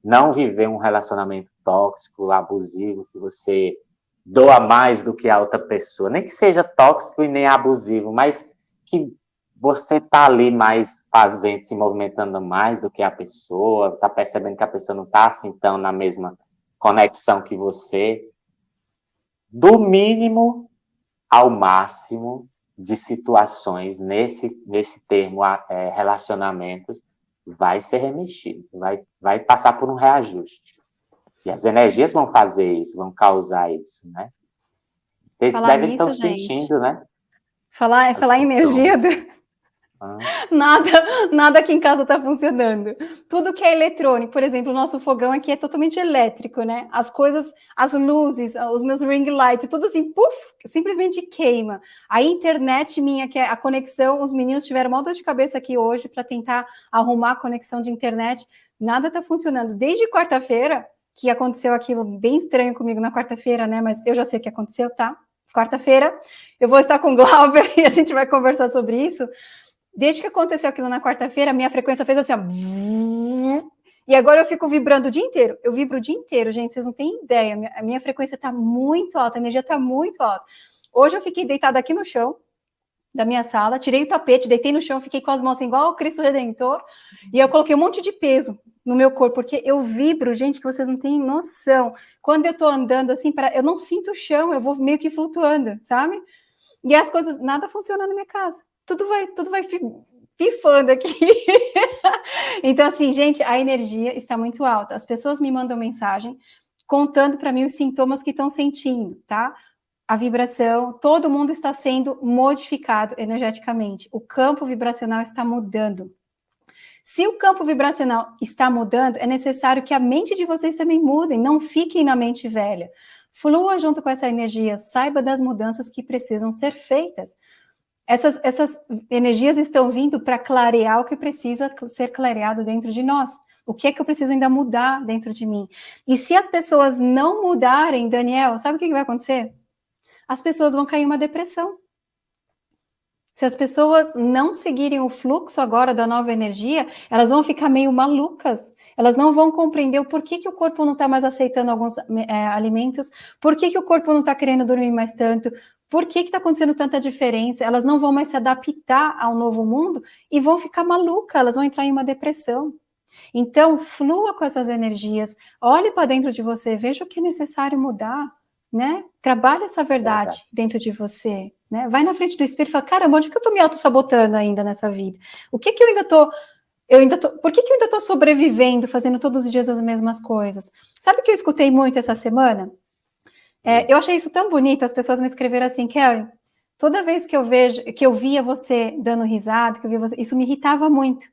não viver um relacionamento tóxico, abusivo, que você doa mais do que a outra pessoa. Nem que seja tóxico e nem abusivo, mas que você tá ali mais fazendo, se movimentando mais do que a pessoa, tá percebendo que a pessoa não tá assim tão na mesma conexão que você. Do mínimo ao máximo de situações nesse, nesse termo é, relacionamentos vai ser remexido, vai, vai passar por um reajuste. E as energias vão fazer isso, vão causar isso, né? Vocês falar devem estar sentindo, né? Falar, falar em energia... Do... Nada, nada aqui em casa está funcionando. Tudo que é eletrônico, por exemplo, o nosso fogão aqui é totalmente elétrico, né? As coisas, as luzes, os meus ring light, tudo assim, puf, simplesmente queima. A internet minha, que é a conexão, os meninos tiveram uma dor de cabeça aqui hoje para tentar arrumar a conexão de internet. Nada está funcionando. Desde quarta-feira, que aconteceu aquilo bem estranho comigo na quarta-feira, né? Mas eu já sei o que aconteceu, tá? Quarta-feira, eu vou estar com o Glauber e a gente vai conversar sobre isso. Desde que aconteceu aquilo na quarta-feira, minha frequência fez assim, ó. E agora eu fico vibrando o dia inteiro. Eu vibro o dia inteiro, gente, vocês não têm ideia. A minha frequência está muito alta, a energia está muito alta. Hoje eu fiquei deitada aqui no chão da minha sala, tirei o tapete, deitei no chão, fiquei com as mãos assim, igual o Cristo Redentor, e eu coloquei um monte de peso no meu corpo, porque eu vibro, gente, que vocês não têm noção. Quando eu tô andando assim, para eu não sinto o chão, eu vou meio que flutuando, sabe? E as coisas, nada funciona na minha casa tudo vai, tudo vai pifando aqui. então, assim, gente, a energia está muito alta. As pessoas me mandam mensagem contando para mim os sintomas que estão sentindo, tá? A vibração, todo mundo está sendo modificado energeticamente. O campo vibracional está mudando. Se o campo vibracional está mudando, é necessário que a mente de vocês também mudem, não fiquem na mente velha. Flua junto com essa energia, saiba das mudanças que precisam ser feitas. Essas, essas energias estão vindo para clarear o que precisa ser clareado dentro de nós. O que é que eu preciso ainda mudar dentro de mim? E se as pessoas não mudarem, Daniel, sabe o que vai acontecer? As pessoas vão cair em uma depressão. Se as pessoas não seguirem o fluxo agora da nova energia, elas vão ficar meio malucas. Elas não vão compreender o porquê que o corpo não está mais aceitando alguns é, alimentos, por que, que o corpo não está querendo dormir mais tanto, por que está acontecendo tanta diferença? Elas não vão mais se adaptar ao novo mundo e vão ficar malucas, elas vão entrar em uma depressão. Então, flua com essas energias, olhe para dentro de você, veja o que é necessário mudar, né? Trabalhe essa verdade, verdade. dentro de você, né? Vai na frente do espelho e fala, caramba, onde que eu estou me auto-sabotando ainda nessa vida? O que que eu ainda estou... Eu ainda tô, por que, que eu ainda estou sobrevivendo, fazendo todos os dias as mesmas coisas? Sabe o que eu escutei muito essa semana? É, eu achei isso tão bonito, as pessoas me escreveram assim, Karen, toda vez que eu vejo, que eu via você dando risada, que eu via você, isso me irritava muito.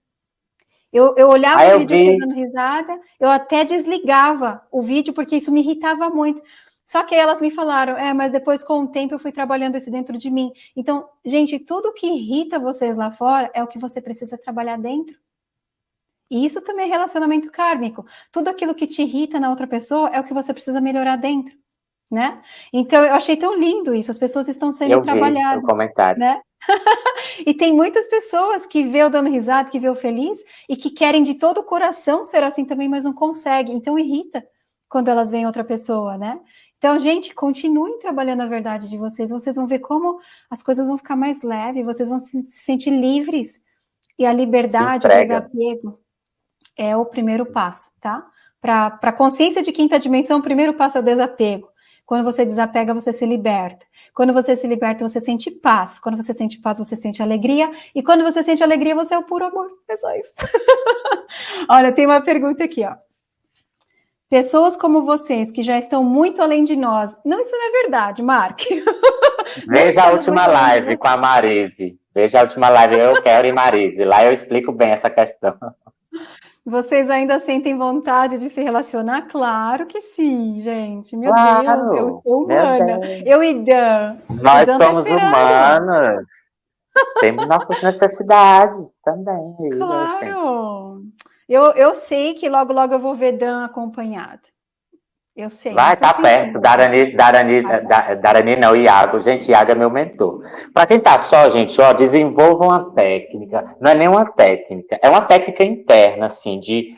Eu, eu olhava ah, o vídeo vi. você dando risada, eu até desligava o vídeo, porque isso me irritava muito. Só que elas me falaram, é, mas depois com o tempo eu fui trabalhando isso dentro de mim. Então, gente, tudo que irrita vocês lá fora é o que você precisa trabalhar dentro. E isso também é relacionamento kármico. Tudo aquilo que te irrita na outra pessoa é o que você precisa melhorar dentro né? Então, eu achei tão lindo isso, as pessoas estão sendo eu trabalhadas. Vi comentário. Né? e tem muitas pessoas que vê o dando risada, que vê o feliz, e que querem de todo o coração ser assim também, mas não conseguem. Então, irrita quando elas veem outra pessoa, né? Então, gente, continuem trabalhando a verdade de vocês, vocês vão ver como as coisas vão ficar mais leves, vocês vão se, se sentir livres, e a liberdade, o desapego, é o primeiro Sim. passo, tá? Para a consciência de quinta dimensão, o primeiro passo é o desapego. Quando você desapega, você se liberta. Quando você se liberta, você sente paz. Quando você sente paz, você sente alegria. E quando você sente alegria, você é o puro amor. É só isso. Olha, tem uma pergunta aqui, ó. Pessoas como vocês, que já estão muito além de nós. Não, isso não é verdade, Mark. Veja a última live com a Marise. Veja a última live, eu quero e Marise. Lá eu explico bem essa questão. Vocês ainda sentem vontade de se relacionar? Claro que sim, gente. Meu claro, Deus, eu sou humana. Eu e Dan. Nós Dan tá somos tá humanos. Temos nossas necessidades também. Claro. Eu, eu sei que logo, logo eu vou ver Dan acompanhado. Eu sei. Vai, tá perto. Darani, Darani, ah, Darani não, Iago. Gente, Iago é meu mentor. Para quem tá só, gente, ó, desenvolva uma técnica. Não é nem uma técnica, é uma técnica interna, assim, de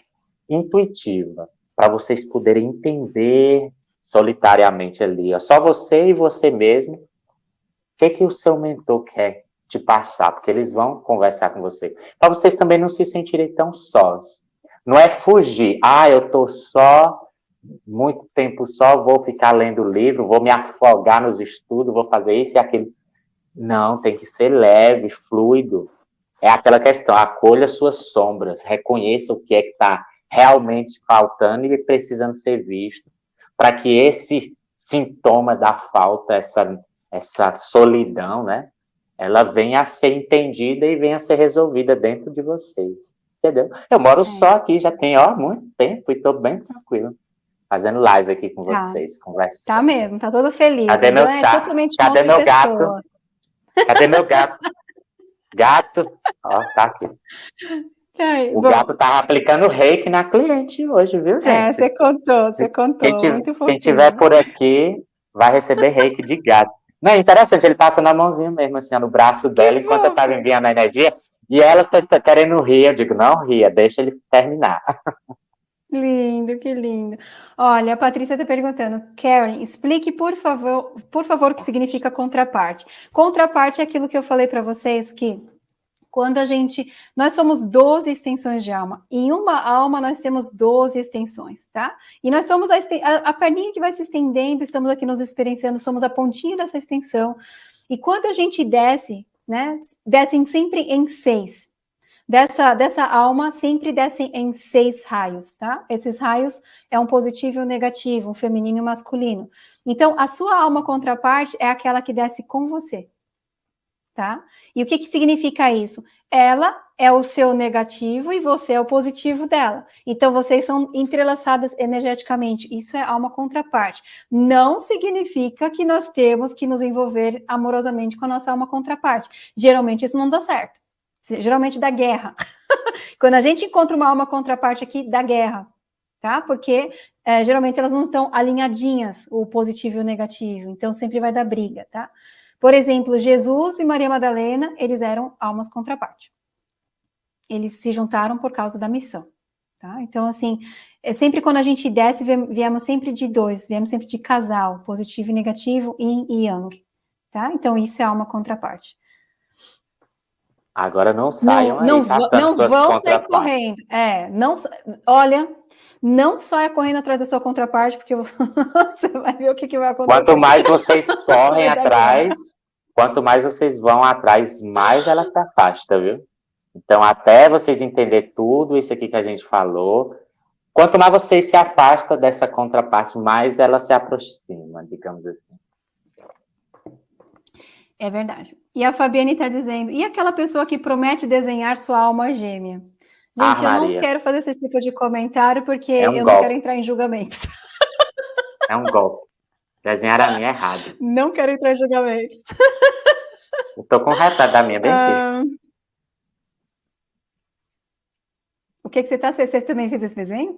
intuitiva, para vocês poderem entender solitariamente ali, ó, só você e você mesmo, o que que o seu mentor quer te passar, porque eles vão conversar com você, para vocês também não se sentirem tão sós. Não é fugir, ah, eu tô só muito tempo só, vou ficar lendo livro, vou me afogar nos estudos, vou fazer isso e aquilo. Não, tem que ser leve, fluido. É aquela questão, acolha suas sombras, reconheça o que é que está realmente faltando e precisando ser visto, para que esse sintoma da falta, essa, essa solidão, né, ela venha a ser entendida e venha a ser resolvida dentro de vocês. Entendeu? Eu moro é só aqui, já tem, ó, muito tempo e estou bem tranquilo. Fazendo live aqui com tá. vocês, conversando. Tá mesmo, tá todo feliz. Cadê meu é totalmente Cadê meu pessoa. gato? Cadê meu gato? gato, ó, tá aqui. Ai, o bom. gato tava aplicando reiki na cliente hoje, viu, é, gente? É, você contou, você contou. Quem, tiver, quem tiver por aqui vai receber reiki de gato. Não, é interessante, ele passa na mãozinha mesmo, assim, no braço dela, que enquanto bom. eu tava enviando a energia, e ela tá, tá, querendo rir, eu digo, não ria, deixa ele terminar. Lindo, que lindo. Olha, a Patrícia está perguntando, Karen, explique, por favor, por favor, o que significa contraparte. Contraparte é aquilo que eu falei para vocês, que quando a gente, nós somos 12 extensões de alma. Em uma alma nós temos 12 extensões, tá? E nós somos a, a, a perninha que vai se estendendo, estamos aqui nos experienciando, somos a pontinha dessa extensão. E quando a gente desce, né, descem sempre em seis. Dessa, dessa alma sempre descem em seis raios, tá? Esses raios é um positivo e um negativo, um feminino e um masculino. Então, a sua alma contraparte é aquela que desce com você tá? E o que, que significa isso? Ela é o seu negativo e você é o positivo dela. Então, vocês são entrelaçadas energeticamente. Isso é alma contraparte. Não significa que nós temos que nos envolver amorosamente com a nossa alma contraparte. Geralmente, isso não dá certo. Geralmente dá guerra. Quando a gente encontra uma alma contraparte aqui, dá guerra. Tá? Porque é, geralmente elas não estão alinhadinhas, o positivo e o negativo. Então, sempre vai dar briga, tá? Por exemplo, Jesus e Maria Madalena, eles eram almas contraparte. Eles se juntaram por causa da missão. Tá? Então, assim, é sempre quando a gente desce, viemos sempre de dois, viemos sempre de casal, positivo e negativo, yin e yang. Tá? Então, isso é alma contraparte. Agora não saiam não, aí, não, não vão sair correndo. É, não, olha, não saia correndo atrás da sua contraparte, porque você vai ver o que, que vai acontecer. Quanto mais vocês correm atrás, quanto mais vocês vão atrás, mais ela se afasta, viu? Então, até vocês entenderem tudo isso aqui que a gente falou, quanto mais vocês se afastam dessa contraparte, mais ela se aproxima, digamos assim. É verdade. E a Fabiane está dizendo, e aquela pessoa que promete desenhar sua alma gêmea? Gente, ah, eu não quero fazer esse tipo de comentário, porque é um eu golpe. não quero entrar em julgamentos. É um golpe. Desenhar a minha é errado. Não quero entrar em julgamentos. Eu tô com o retrato da minha bem ah, O que, que você tá... Você, você também fez esse desenho?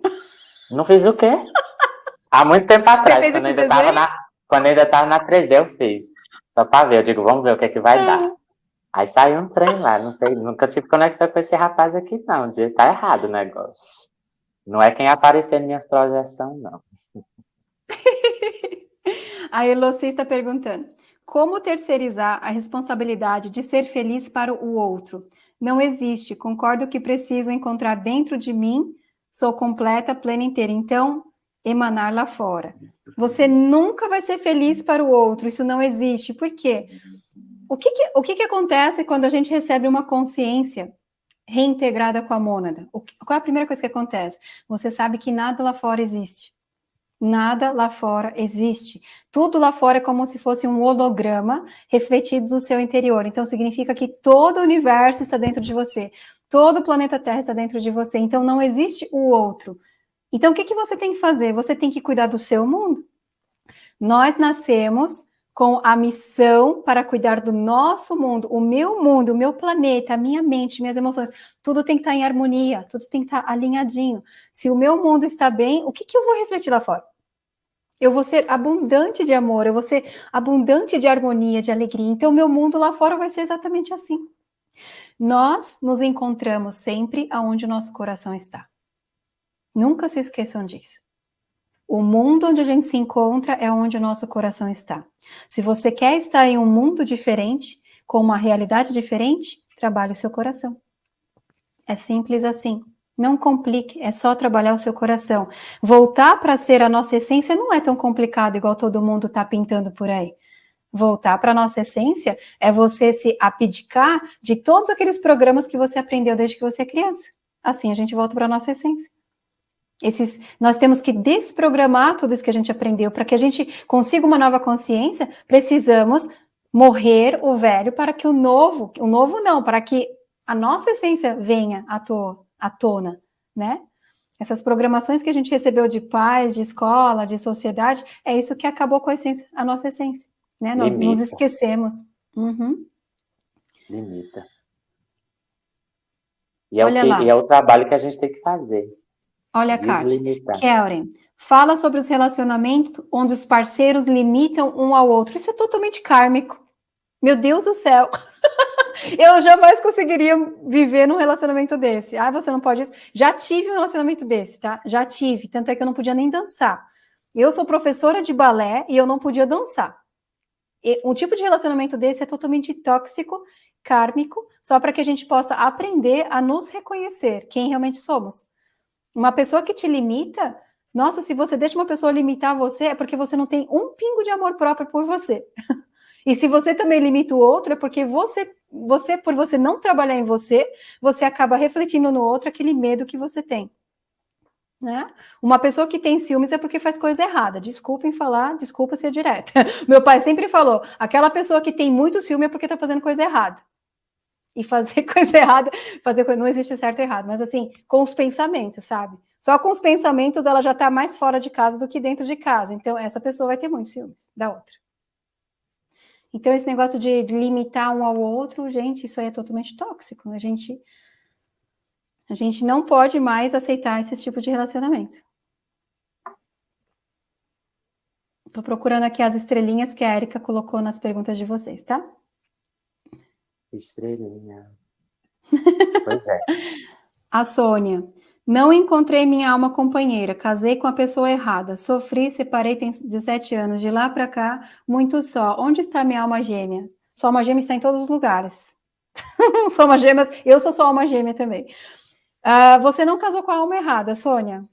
Não fiz o quê? Há muito tempo atrás, quando ainda, tava na, quando ainda tava na 3D, eu fiz. Só pra ver, eu digo, vamos ver o que, que vai ah. dar. Aí saiu um trem lá, não sei, nunca tive conexão com esse rapaz aqui, não. Tá errado o negócio. Não é quem aparecer em minhas projeções, não. A Eloci está perguntando, como terceirizar a responsabilidade de ser feliz para o outro? Não existe, concordo que preciso encontrar dentro de mim, sou completa, plena inteira, então emanar lá fora. Você nunca vai ser feliz para o outro, isso não existe, por quê? O que, que o que, que acontece quando a gente recebe uma consciência reintegrada com a mônada? O, qual é a primeira coisa que acontece? Você sabe que nada lá fora existe. Nada lá fora existe. Tudo lá fora é como se fosse um holograma refletido do seu interior. Então, significa que todo o universo está dentro de você. Todo o planeta Terra está dentro de você. Então, não existe o outro. Então, o que, que você tem que fazer? Você tem que cuidar do seu mundo. Nós nascemos com a missão para cuidar do nosso mundo, o meu mundo, o meu planeta, a minha mente, minhas emoções, tudo tem que estar em harmonia, tudo tem que estar alinhadinho. Se o meu mundo está bem, o que, que eu vou refletir lá fora? Eu vou ser abundante de amor, eu vou ser abundante de harmonia, de alegria. Então, o meu mundo lá fora vai ser exatamente assim. Nós nos encontramos sempre aonde o nosso coração está. Nunca se esqueçam disso. O mundo onde a gente se encontra é onde o nosso coração está. Se você quer estar em um mundo diferente, com uma realidade diferente, trabalhe o seu coração. É simples assim. Não complique, é só trabalhar o seu coração. Voltar para ser a nossa essência não é tão complicado igual todo mundo está pintando por aí. Voltar para a nossa essência é você se abdicar de todos aqueles programas que você aprendeu desde que você é criança. Assim a gente volta para a nossa essência. Esses, nós temos que desprogramar tudo isso que a gente aprendeu. Para que a gente consiga uma nova consciência, precisamos morrer o velho para que o novo, o novo não, para que a nossa essência venha à, to, à tona, né? Essas programações que a gente recebeu de pais, de escola, de sociedade, é isso que acabou com a essência, a nossa essência, né? Nós nos esquecemos. Uhum. Limita. E é, o que, e é o trabalho que a gente tem que fazer. Olha, Kátia. Kellen, fala sobre os relacionamentos onde os parceiros limitam um ao outro. Isso é totalmente kármico. Meu Deus do céu. eu jamais conseguiria viver num relacionamento desse. Ah, você não pode isso. Já tive um relacionamento desse, tá? Já tive. Tanto é que eu não podia nem dançar. Eu sou professora de balé e eu não podia dançar. E um tipo de relacionamento desse é totalmente tóxico, kármico, só para que a gente possa aprender a nos reconhecer quem realmente somos. Uma pessoa que te limita, nossa, se você deixa uma pessoa limitar você, é porque você não tem um pingo de amor próprio por você. E se você também limita o outro, é porque você, você, por você não trabalhar em você, você acaba refletindo no outro aquele medo que você tem. Né? Uma pessoa que tem ciúmes é porque faz coisa errada. Desculpem falar, desculpa ser direta. Meu pai sempre falou: aquela pessoa que tem muito ciúme é porque está fazendo coisa errada. E fazer coisa errada, fazer coisa, não existe certo e errado, mas assim, com os pensamentos, sabe? Só com os pensamentos ela já está mais fora de casa do que dentro de casa. Então, essa pessoa vai ter muitos ciúmes da outra. Então, esse negócio de limitar um ao outro, gente, isso aí é totalmente tóxico. A gente, a gente não pode mais aceitar esse tipo de relacionamento. Estou procurando aqui as estrelinhas que a Erika colocou nas perguntas de vocês, tá? Estrelinha. pois é. A Sônia. Não encontrei minha alma companheira, casei com a pessoa errada, sofri, separei, tem 17 anos, de lá para cá, muito só. Onde está minha alma gêmea? Sua alma gêmea está em todos os lugares. sou uma gêmea, eu sou sua alma gêmea também. Uh, você não casou com a alma errada, Sônia.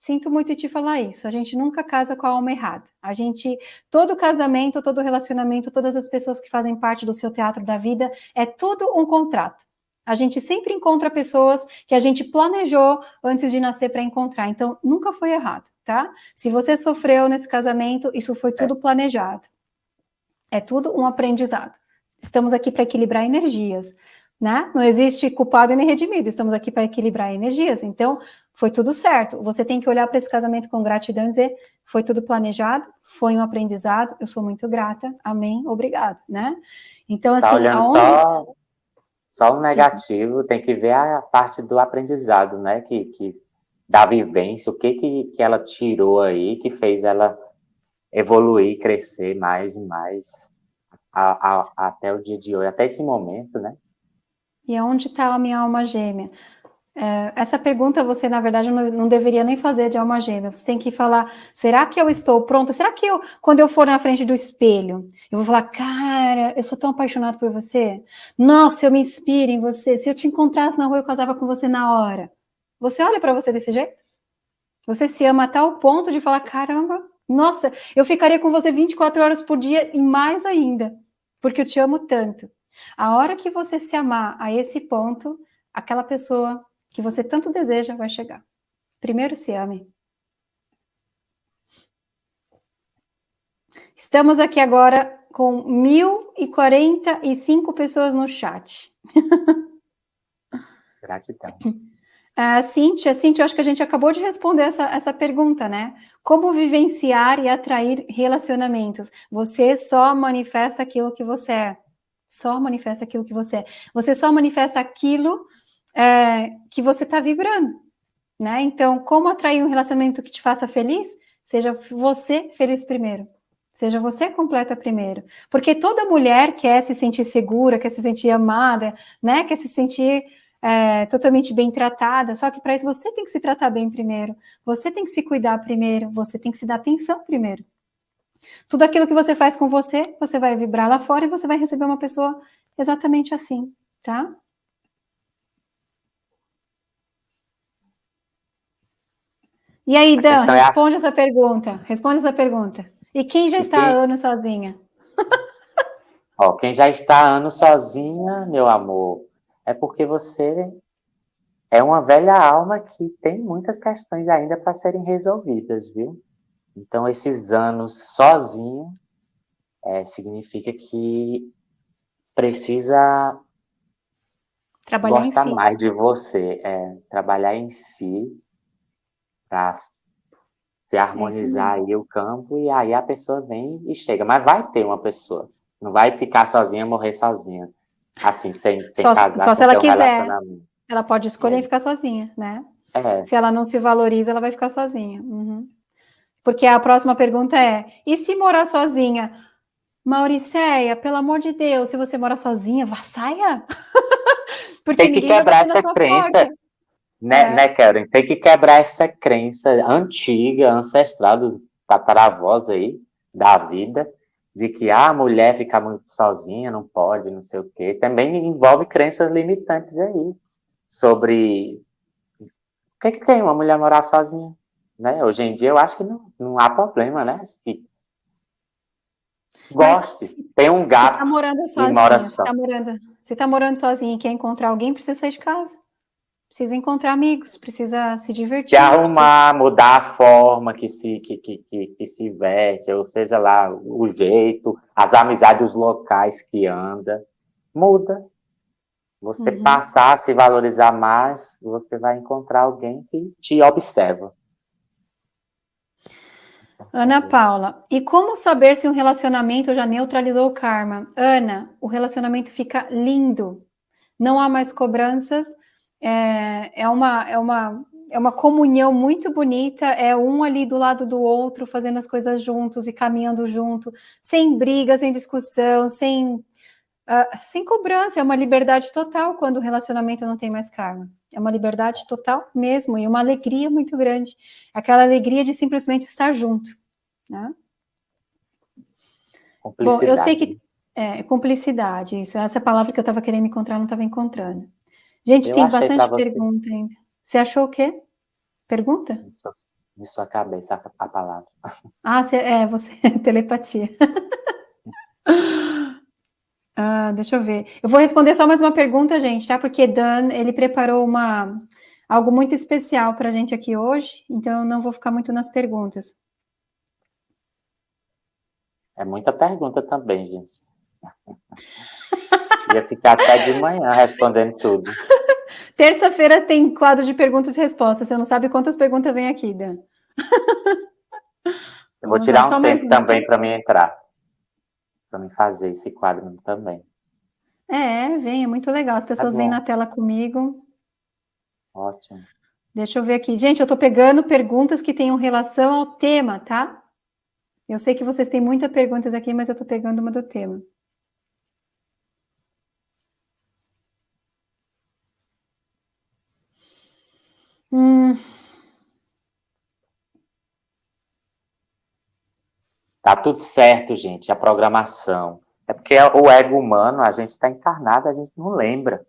Sinto muito te falar isso. A gente nunca casa com a alma errada. A gente, todo casamento, todo relacionamento, todas as pessoas que fazem parte do seu teatro da vida, é tudo um contrato. A gente sempre encontra pessoas que a gente planejou antes de nascer para encontrar. Então, nunca foi errado, tá? Se você sofreu nesse casamento, isso foi tudo planejado. É tudo um aprendizado. Estamos aqui para equilibrar energias, né? Não existe culpado nem redimido. Estamos aqui para equilibrar energias. Então, foi tudo certo. Você tem que olhar para esse casamento com gratidão e dizer: foi tudo planejado, foi um aprendizado. Eu sou muito grata. Amém. Obrigado, né? Então, tá assim, tá aonde só só o negativo, tem que ver a parte do aprendizado, né? Que, que da vivência, o que, que, que ela tirou aí, que fez ela evoluir, crescer mais e mais a, a, até o dia de hoje, até esse momento, né? E onde está a minha alma gêmea? É, essa pergunta você, na verdade, não, não, deveria nem fazer de alma gêmea. Você tem que falar: será que eu estou pronta? Será que eu, quando eu for na frente do espelho, eu vou falar, cara, eu sou tão apaixonado por você? Nossa, eu me inspiro em você. Se eu te encontrasse na rua, eu casava com você na hora. Você olha para você desse jeito? Você se ama a tal ponto de falar: caramba, nossa, eu ficaria com você 24 horas por dia e mais ainda, porque eu te amo tanto. A hora que você se amar a esse ponto, aquela pessoa que você tanto deseja vai chegar. Primeiro se ame. Estamos aqui agora com 1.045 pessoas no chat. Gratidão. Uh, Cíntia, Cíntia, eu acho que a gente acabou de responder essa, essa pergunta, né? Como vivenciar e atrair relacionamentos? Você só manifesta aquilo que você é. Só manifesta aquilo que você é. Você só manifesta aquilo é, que você está vibrando, né? Então, como atrair um relacionamento que te faça feliz? Seja você feliz primeiro. Seja você completa primeiro. Porque toda mulher quer se sentir segura, quer se sentir amada, né? Quer se sentir é, totalmente bem tratada. Só que para isso você tem que se tratar bem primeiro. Você tem que se cuidar primeiro. Você tem que se dar atenção primeiro. Tudo aquilo que você faz com você, você vai vibrar lá fora e você vai receber uma pessoa exatamente assim, tá? E aí, Dan, responde é essa pergunta. Responde essa pergunta. E quem já e está quem... há anos sozinha? Ó, quem já está há anos sozinha, meu amor, é porque você é uma velha alma que tem muitas questões ainda para serem resolvidas, viu? Então, esses anos sozinho é, significa que precisa trabalhar gostar si. mais de você, é, trabalhar em si para se é harmonizar aí o campo e aí a pessoa vem e chega. Mas vai ter uma pessoa, não vai ficar sozinha, morrer sozinha, assim, sem, sem só, casar, só se ela quiser. Ela pode escolher é. ficar sozinha, né? É. Se ela não se valoriza, ela vai ficar sozinha. Uhum. Porque a próxima pergunta é: e se morar sozinha? Mauricéia, pelo amor de Deus, se você mora sozinha, vá, saia. Porque tem que quebrar essa crença, porta. Né, é. né, Karen? Tem que quebrar essa crença antiga, ancestral dos tataravós aí, da vida, de que ah, a mulher fica muito sozinha, não pode, não sei o quê. Também envolve crenças limitantes aí, sobre o que, que tem uma mulher morar sozinha. Né? Hoje em dia eu acho que não, não há problema, né? Se goste, Mas, tem um gato você tá morando sozinha, mora só. Você tá morando, tá morando sozinha e quer encontrar alguém, precisa sair de casa. Precisa encontrar amigos, precisa se divertir. Se arrumar, precisa... mudar a forma que se, que, que, que, que, se veste, ou seja lá, o jeito, as amizades, os locais que anda, muda. Você uhum. passar a se valorizar mais, você vai encontrar alguém que te observa. Ana Paula, e como saber se um relacionamento já neutralizou o karma? Ana, o relacionamento fica lindo, não há mais cobranças, é, é, uma, é, uma, é uma comunhão muito bonita, é um ali do lado do outro, fazendo as coisas juntos e caminhando junto, sem briga, sem discussão, sem, uh, sem cobrança, é uma liberdade total quando o relacionamento não tem mais karma. É uma liberdade total mesmo e uma alegria muito grande. Aquela alegria de simplesmente estar junto. Né? Bom, eu sei que é cumplicidade, isso, essa palavra que eu estava querendo encontrar, não estava encontrando. Gente, eu tem bastante pergunta ainda. Você achou o quê? Pergunta? Isso, em sua cabeça, a, a palavra. Ah, você, é, você, telepatia. Ah, deixa eu ver. Eu vou responder só mais uma pergunta, gente, tá? Porque Dan, ele preparou uma, algo muito especial para a gente aqui hoje, então eu não vou ficar muito nas perguntas. É muita pergunta também, gente. Ia ficar até de manhã respondendo tudo. Terça-feira tem quadro de perguntas e respostas. Você não sabe quantas perguntas vem aqui, Dan. Eu vou tirar um tempo também para mim entrar para me fazer esse quadro também. É, vem, é muito legal. As pessoas tá vêm na tela comigo. Ótimo. Deixa eu ver aqui. Gente, eu estou pegando perguntas que tenham relação ao tema, tá? Eu sei que vocês têm muitas perguntas aqui, mas eu estou pegando uma do tema. Hum, Tá tudo certo, gente, a programação. É porque o ego humano, a gente está encarnado, a gente não lembra,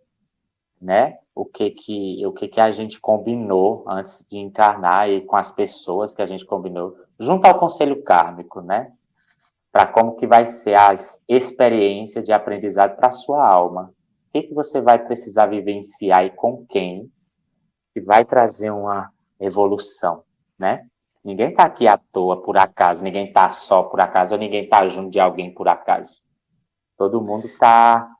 né? O que que, o que que a gente combinou antes de encarnar e com as pessoas que a gente combinou, junto ao conselho kármico, né? Para como que vai ser as experiências de aprendizado para a sua alma. O que que você vai precisar vivenciar e com quem que vai trazer uma evolução, né? Ninguém está aqui à toa, por acaso, ninguém está só por acaso, ou ninguém está junto de alguém por acaso. Todo mundo está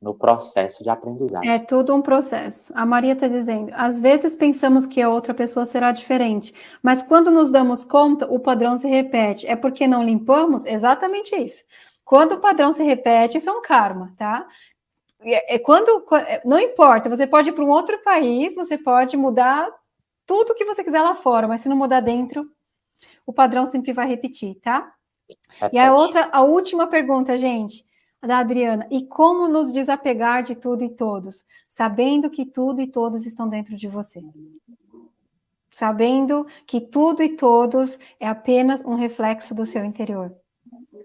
no processo de aprendizagem. É tudo um processo. A Maria está dizendo, às vezes pensamos que a outra pessoa será diferente, mas quando nos damos conta, o padrão se repete. É porque não limpamos? Exatamente isso. Quando o padrão se repete, isso é um karma, tá? É, é quando, é, não importa, você pode ir para um outro país, você pode mudar tudo que você quiser lá fora, mas se não mudar dentro, o padrão sempre vai repetir, tá? E a outra, a última pergunta, gente, da Adriana, e como nos desapegar de tudo e todos, sabendo que tudo e todos estão dentro de você? Sabendo que tudo e todos é apenas um reflexo do seu interior.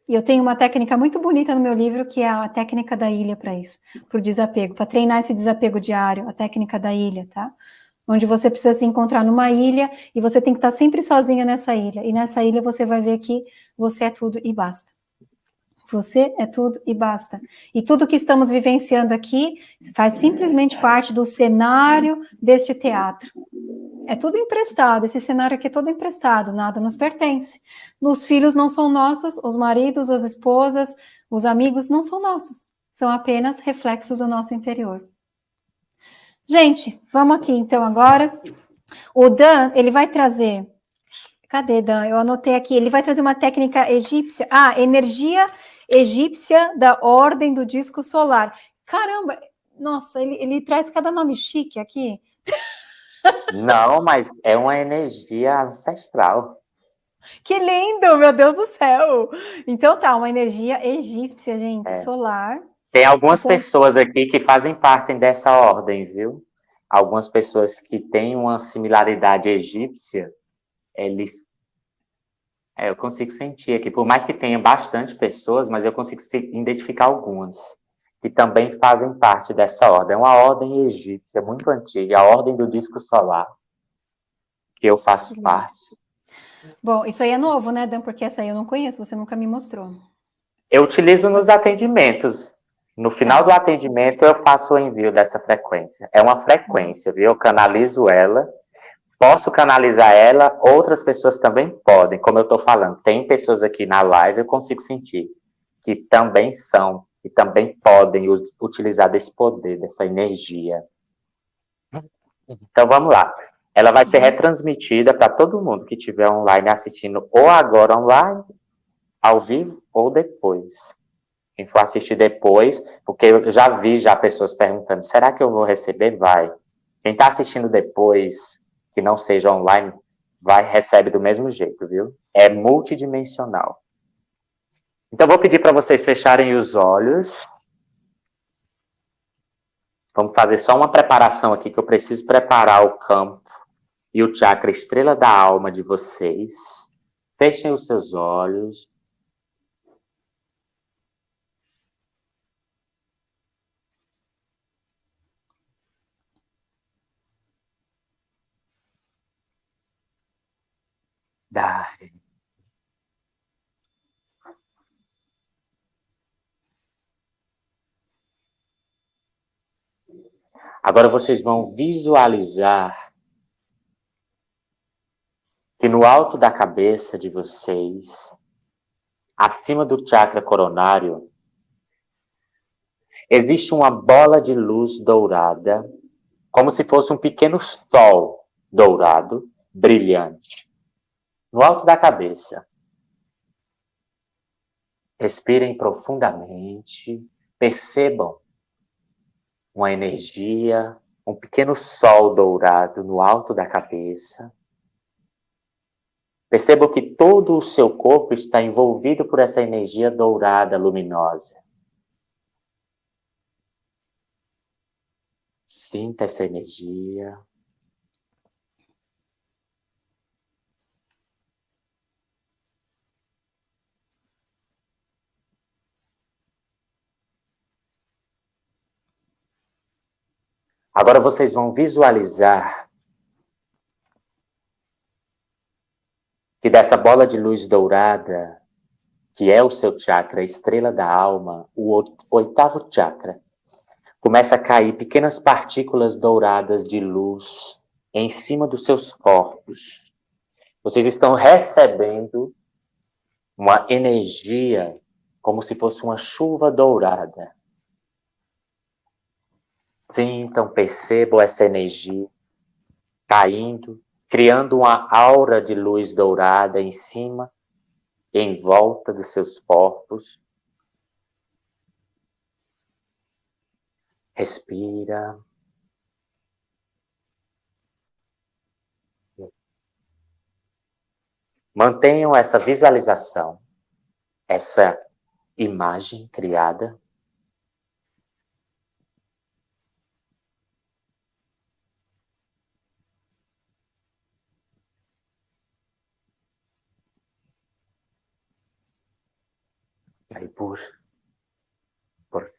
E eu tenho uma técnica muito bonita no meu livro, que é a técnica da ilha para isso, para o desapego, para treinar esse desapego diário, a técnica da ilha, tá? onde você precisa se encontrar numa ilha e você tem que estar sempre sozinha nessa ilha. E nessa ilha você vai ver que você é tudo e basta. Você é tudo e basta. E tudo que estamos vivenciando aqui faz simplesmente parte do cenário deste teatro. É tudo emprestado. Esse cenário aqui é todo emprestado, nada nos pertence. Os filhos não são nossos, os maridos, as esposas, os amigos não são nossos. São apenas reflexos do nosso interior. Gente, vamos aqui então agora. O Dan, ele vai trazer. Cadê, Dan? Eu anotei aqui. Ele vai trazer uma técnica egípcia. Ah, energia egípcia da ordem do disco solar. Caramba, nossa, ele, ele traz cada nome chique aqui. Não, mas é uma energia ancestral. Que lindo, meu Deus do céu! Então tá, uma energia egípcia, gente, é. solar. Tem algumas então... pessoas aqui que fazem parte dessa ordem, viu? Algumas pessoas que têm uma similaridade egípcia, eles. É, eu consigo sentir aqui, por mais que tenha bastante pessoas, mas eu consigo identificar algumas que também fazem parte dessa ordem. É uma ordem egípcia muito antiga, a ordem do disco solar, que eu faço parte. Bom, isso aí é novo, né, Dan? Porque essa aí eu não conheço, você nunca me mostrou. Eu utilizo nos atendimentos. No final do atendimento, eu faço o envio dessa frequência. É uma frequência, viu? Eu canalizo ela. Posso canalizar ela, outras pessoas também podem. Como eu estou falando, tem pessoas aqui na live, eu consigo sentir, que também são e também podem utilizar desse poder, dessa energia. Então vamos lá. Ela vai ser retransmitida para todo mundo que estiver online assistindo, ou agora online, ao vivo, ou depois. Quem for assistir depois, porque eu já vi já pessoas perguntando, será que eu vou receber? Vai. Quem está assistindo depois, que não seja online, vai, recebe do mesmo jeito, viu? É multidimensional. Então, vou pedir para vocês fecharem os olhos. Vamos fazer só uma preparação aqui, que eu preciso preparar o campo e o chakra estrela da alma de vocês. Fechem os seus olhos. Dai. Agora vocês vão visualizar que no alto da cabeça de vocês, acima do chakra coronário, existe uma bola de luz dourada, como se fosse um pequeno sol dourado, brilhante, no alto da cabeça. Respirem profundamente, percebam uma energia, um pequeno sol dourado no alto da cabeça. Perceba que todo o seu corpo está envolvido por essa energia dourada luminosa. Sinta essa energia. Agora vocês vão visualizar que dessa bola de luz dourada, que é o seu chakra, a estrela da alma, o oitavo chakra, começa a cair pequenas partículas douradas de luz em cima dos seus corpos. Vocês estão recebendo uma energia como se fosse uma chuva dourada. Sintam, percebam essa energia caindo, criando uma aura de luz dourada em cima, em volta dos seus corpos. Respira. Mantenham essa visualização, essa imagem criada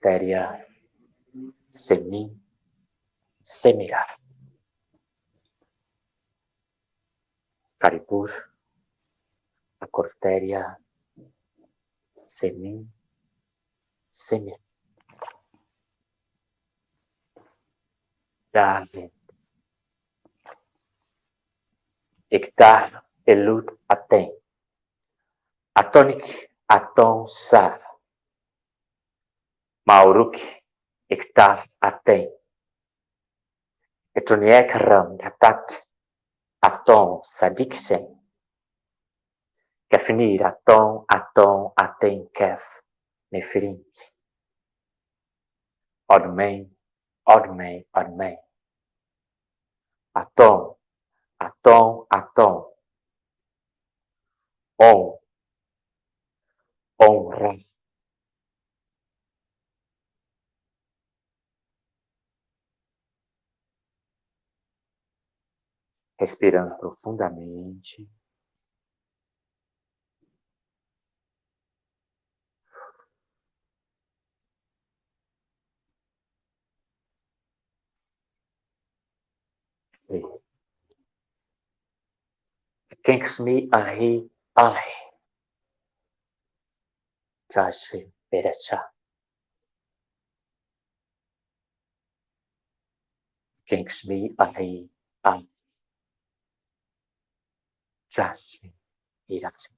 Porteria, Semin, Semira. Karipur, a Cortéria, Semin, Semir. David. Ektar elut aten. Atonik aton sa. Mauruk ektar aten. Etoniek ram gatat aton sadiksen. Kefnir aton aton aten kef nefrint. Odmen, odmen, odmen. Atom, atom, atom. Om, honra. Respirando profundamente. Kingsmi ahi ahi. Joshua Berecha. Kingsmi ahi ahi. Joshua Berecha.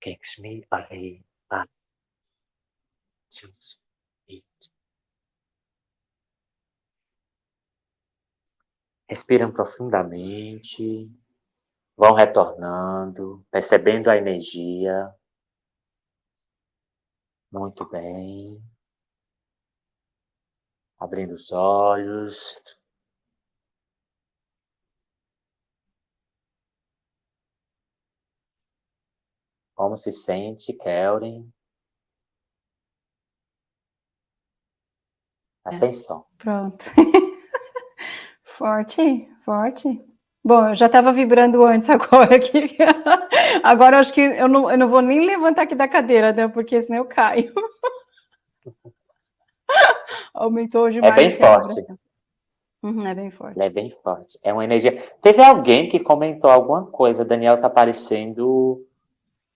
Kingsmi ahi ahi. Joshua Respiram profundamente, vão retornando, percebendo a energia. Muito bem. Abrindo os olhos. Como se sente, Kelren? Tá sem som. Pronto. Forte, forte. Bom, eu já estava vibrando antes agora aqui. Agora eu acho que eu não, eu não vou nem levantar aqui da cadeira, né? Porque senão eu caio. Aumentou demais. É bem forte. Uhum, é bem forte. É bem forte. É uma energia. Teve alguém que comentou alguma coisa. Daniel tá parecendo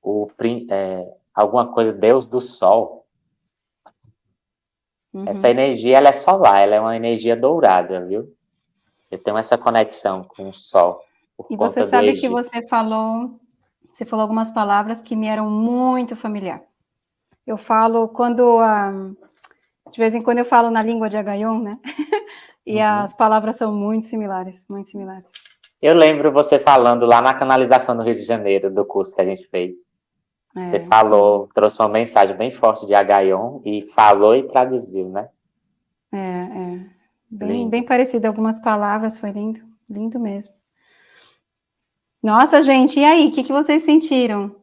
o é, alguma coisa Deus do Sol. Uhum. Essa energia ela é solar, ela é uma energia dourada, viu? Eu tenho essa conexão com o sol. E você sabe que você falou, você falou algumas palavras que me eram muito familiar. Eu falo quando, ah, de vez em quando eu falo na língua de Agaion, né? e uhum. as palavras são muito similares, muito similares. Eu lembro você falando lá na canalização do Rio de Janeiro, do curso que a gente fez. É. Você falou, trouxe uma mensagem bem forte de Agaion e falou e traduziu, né? É, é. Bem, bem parecido, algumas palavras, foi lindo, lindo mesmo. Nossa, gente, e aí, o que, que vocês sentiram?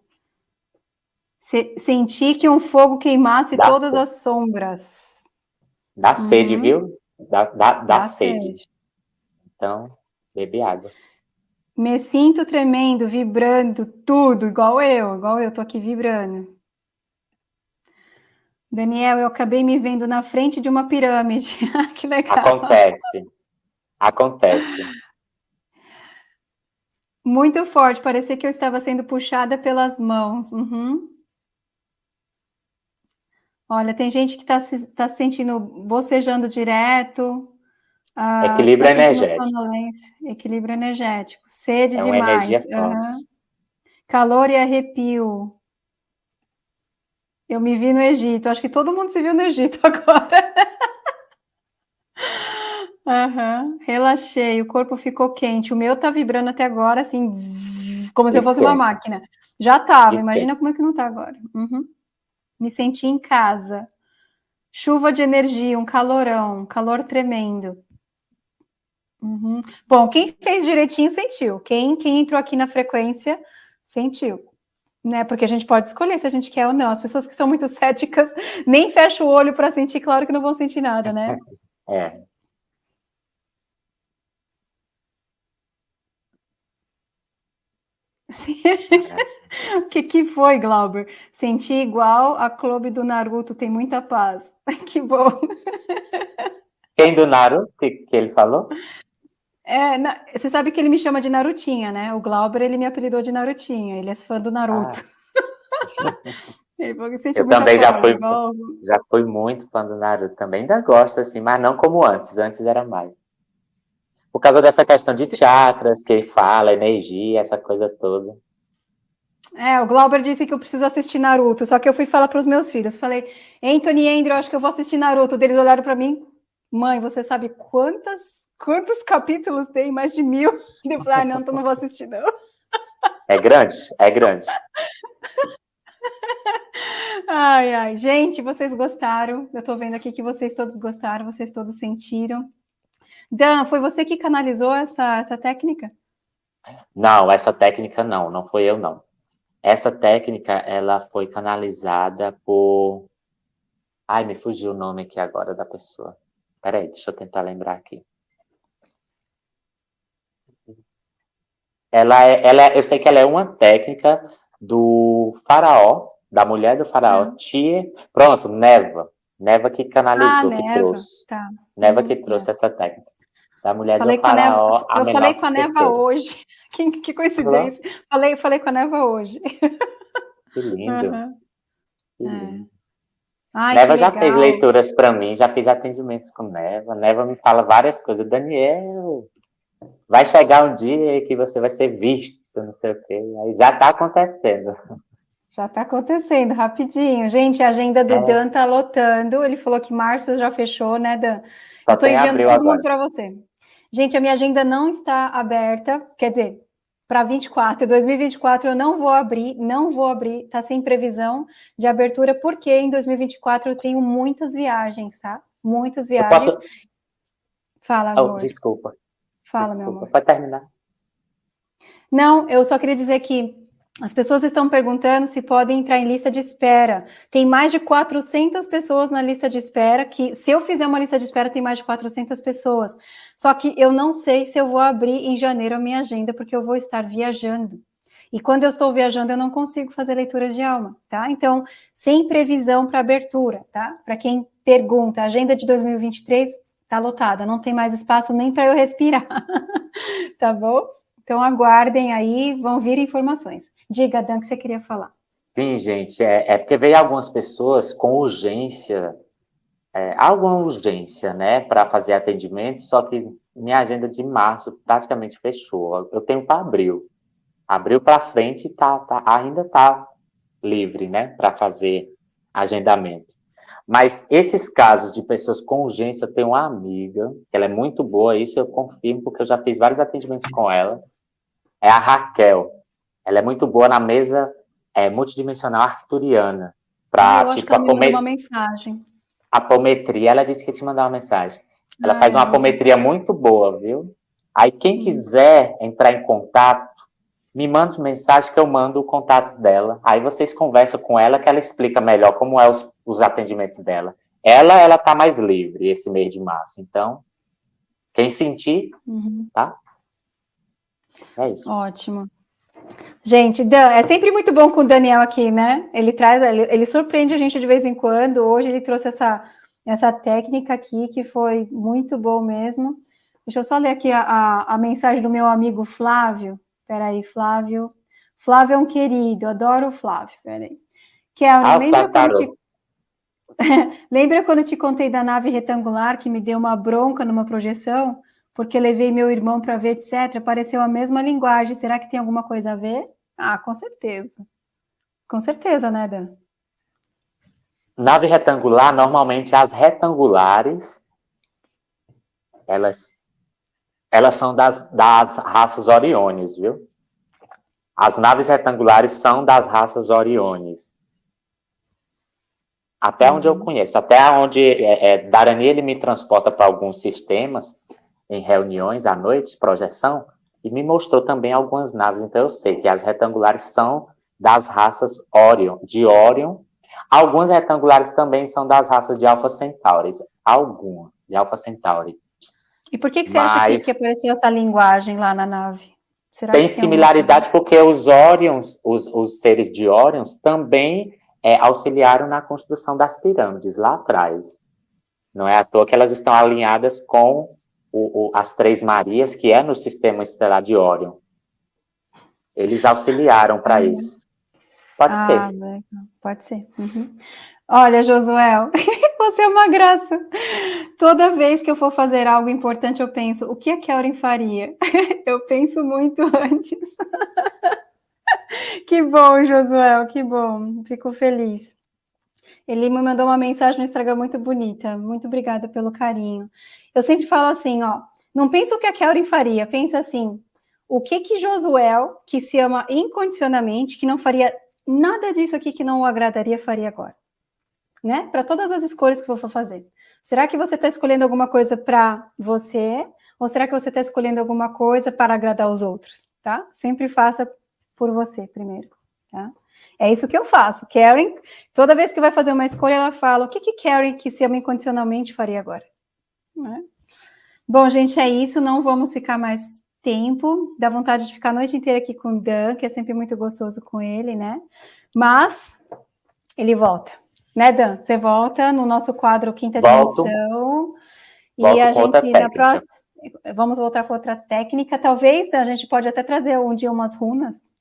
Se, senti que um fogo queimasse todas as sombras. Dá uhum. sede, viu? Dá, dá, dá, dá sede. sede. Então, bebe água. Me sinto tremendo, vibrando, tudo, igual eu, igual eu, tô aqui vibrando. Daniel, eu acabei me vendo na frente de uma pirâmide. que legal. Acontece. Acontece. Muito forte, parecia que eu estava sendo puxada pelas mãos. Uhum. Olha, tem gente que está se, tá se sentindo bocejando direto. Uh, Equilíbrio tá energético. Equilíbrio energético. Sede é demais. Uhum. Calor e arrepio. Eu me vi no Egito. Acho que todo mundo se viu no Egito agora. Uhum. Relaxei, o corpo ficou quente. O meu tá vibrando até agora, assim, como se eu fosse uma máquina. Já tava, imagina como é que não tá agora. Uhum. Me senti em casa. Chuva de energia, um calorão, um calor tremendo. Uhum. Bom, quem fez direitinho sentiu. Quem, quem entrou aqui na frequência sentiu né? Porque a gente pode escolher se a gente quer ou não. As pessoas que são muito céticas nem fecham o olho para sentir, claro que não vão sentir nada, né? É. o que, que foi, Glauber? Senti igual a clube do Naruto, tem muita paz. Que bom. Quem do Naruto que, que ele falou? É, na, você sabe que ele me chama de Narutinha, né? O Glauber, ele me apelidou de Narutinha, ele é fã do Naruto. Ah. eu também já fui, já fui muito fã do Naruto também, ainda gosto assim, mas não como antes, antes era mais. Por causa dessa questão de chakras que ele fala, energia, essa coisa toda. É, o Glauber disse que eu preciso assistir Naruto, só que eu fui falar para os meus filhos, falei, Anthony e Andrew, acho que eu vou assistir Naruto. Eles olharam para mim, mãe, você sabe quantas, quantos capítulos tem? Mais de mil? Eu falei, ah, não, então não vou assistir, não. É grande, é grande. Ai, ai, gente, vocês gostaram? Eu tô vendo aqui que vocês todos gostaram, vocês todos sentiram. Dan, foi você que canalizou essa, essa técnica? Não, essa técnica não, não foi eu não. Essa técnica, ela foi canalizada por... Ai, me fugiu o nome aqui agora da pessoa. Peraí, deixa eu tentar lembrar aqui. Ela é, ela é, eu sei que ela é uma técnica do faraó, da mulher do faraó, hum. Tia. Pronto, Neva. Neva que canalizou, ah, que Neva. trouxe. Tá. Neva que hum, trouxe tá. essa técnica. Da mulher falei do faraó. Neva, eu falei com a Neva hoje. Que, que coincidência. Falei, falei com a Neva hoje. Que lindo. Uhum. Que lindo. É. Ai, Neva já fez leituras para mim, já fiz atendimentos com Neva. Neva me fala várias coisas. Daniel, vai chegar um dia que você vai ser visto, não sei o quê. Aí já está acontecendo. Já está acontecendo, rapidinho. Gente, a agenda do é. Dan está lotando. Ele falou que março já fechou, né, Dan? Só Eu estou enviando todo mundo para você. Gente, a minha agenda não está aberta, quer dizer, para 24, 2024 eu não vou abrir, não vou abrir, tá sem previsão de abertura, porque em 2024 eu tenho muitas viagens, tá? Muitas viagens. Posso... Fala, oh, amor. Oh, desculpa. Fala, desculpa. meu amor. Pode terminar. Não, eu só queria dizer que as pessoas estão perguntando se podem entrar em lista de espera. Tem mais de 400 pessoas na lista de espera, que se eu fizer uma lista de espera, tem mais de 400 pessoas. Só que eu não sei se eu vou abrir em janeiro a minha agenda, porque eu vou estar viajando. E quando eu estou viajando, eu não consigo fazer leituras de alma, tá? Então, sem previsão para abertura, tá? Para quem pergunta, a agenda de 2023 está lotada, não tem mais espaço nem para eu respirar, tá bom? Então, aguardem aí, vão vir informações. Diga, Dan, que você queria falar. Sim, gente, é, é porque veio algumas pessoas com urgência, é, alguma urgência, né, para fazer atendimento, só que minha agenda de março praticamente fechou. Eu tenho para abril. Abril para frente tá, tá, ainda está livre, né, para fazer agendamento. Mas esses casos de pessoas com urgência, eu tenho uma amiga, ela é muito boa, isso eu confirmo, porque eu já fiz vários atendimentos com ela, é a Raquel. Ela é muito boa na mesa é, multidimensional arcturiana. Pra, ah, eu tipo, acho que uma mensagem. Apometria, ela disse que ia te mandar uma mensagem. Ela Ai, faz uma apometria muito boa, viu? Aí quem hum. quiser entrar em contato, me manda mensagem que eu mando o contato dela. Aí vocês conversam com ela que ela explica melhor como é os, os atendimentos dela. Ela, ela tá mais livre esse mês de março. Então, quem sentir, uhum. tá? É isso. Ótimo. Gente, Dan, é sempre muito bom com o Daniel aqui, né? Ele traz, ele, ele, surpreende a gente de vez em quando. Hoje ele trouxe essa, essa técnica aqui que foi muito bom mesmo. Deixa eu só ler aqui a, a, a mensagem do meu amigo Flávio. Peraí, Flávio. Flávio é um querido, adoro o Flávio. Peraí. Kelly, ah, lembra, tá, quando te... lembra quando te contei da nave retangular que me deu uma bronca numa projeção? Porque levei meu irmão para ver, etc., pareceu a mesma linguagem. Será que tem alguma coisa a ver? Ah, com certeza. Com certeza, né, Dan? Nave retangular, normalmente as retangulares, elas, elas são das, das raças Oriones, viu? As naves retangulares são das raças Oriones. Até uhum. onde eu uhum. conheço, até onde é, é, Darani ele me transporta para alguns sistemas, em reuniões à noite, projeção, e me mostrou também algumas naves. Então eu sei que as retangulares são das raças Orion, de Orion. Algumas retangulares também são das raças de Alpha Centauri, alguma de Alpha Centauri. E por que, que você Mas... acha que, que, apareceu essa linguagem lá na nave? Será tem, tem similaridade porque os Orions, os, os seres de Orions, também é, auxiliaram na construção das pirâmides lá atrás. Não é à toa que elas estão alinhadas com o, o, as Três Marias, que é no sistema estelar de Órion. Eles auxiliaram para uhum. isso. Pode ah, ser. Pode ser. Uhum. Olha, Josuel, você é uma graça. Toda vez que eu for fazer algo importante, eu penso, o que a Kelvin faria? Eu penso muito antes. Que bom, Josuel, que bom. Fico feliz. Ele me mandou uma mensagem no Instagram muito bonita. Muito obrigada pelo carinho. Eu sempre falo assim, ó, não pensa o que a Kelvin faria, pensa assim, o que que Josuel, que se ama incondicionalmente, que não faria nada disso aqui que não o agradaria, faria agora? Né? Para todas as escolhas que eu for fazer. Será que você está escolhendo alguma coisa para você? Ou será que você está escolhendo alguma coisa para agradar os outros? Tá? Sempre faça por você primeiro. Tá? É isso que eu faço. Karen, toda vez que vai fazer uma escolha, ela fala, o que que Karen, que se ama incondicionalmente, faria agora? Né? Bom, gente, é isso. Não vamos ficar mais tempo. Dá vontade de ficar a noite inteira aqui com o Dan, que é sempre muito gostoso com ele, né? Mas ele volta. Né, Dan? Você volta no nosso quadro Quinta Volto. Dimensão. Volto e a gente, na próxima, vamos voltar com outra técnica. Talvez a gente pode até trazer um dia umas runas.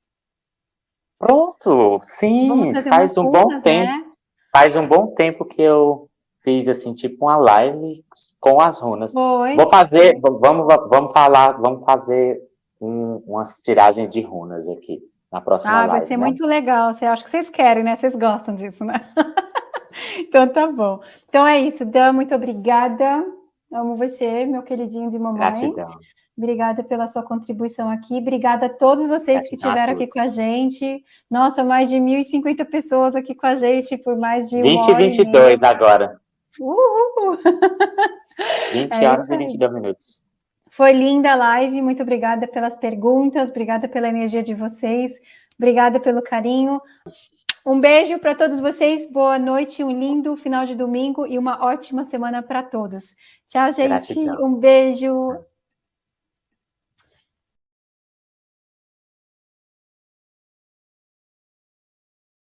Pronto, sim, faz um bom tempo. Né? Faz um bom tempo que eu fiz assim, tipo uma live com as runas. Foi. Vou fazer, vamos, vamos falar, vamos fazer um, umas tiragens de runas aqui na próxima ah, live. Ah, vai ser né? muito legal. Você acha que vocês querem, né? Vocês gostam disso, né? então tá bom. Então é isso, Dan, muito obrigada. Amo você, meu queridinho de mamãe. Gratidão. Obrigada pela sua contribuição aqui. Obrigada a todos vocês que estiveram aqui com a gente. Nossa, mais de 1.050 pessoas aqui com a gente por mais de 20 e 22 agora. Uhul! 20 é horas e 22 minutos. Foi linda a live, muito obrigada pelas perguntas, obrigada pela energia de vocês, obrigada pelo carinho. Um beijo para todos vocês, boa noite, um lindo final de domingo e uma ótima semana para todos. Tchau, gente, Gratidão. um beijo. Tchau.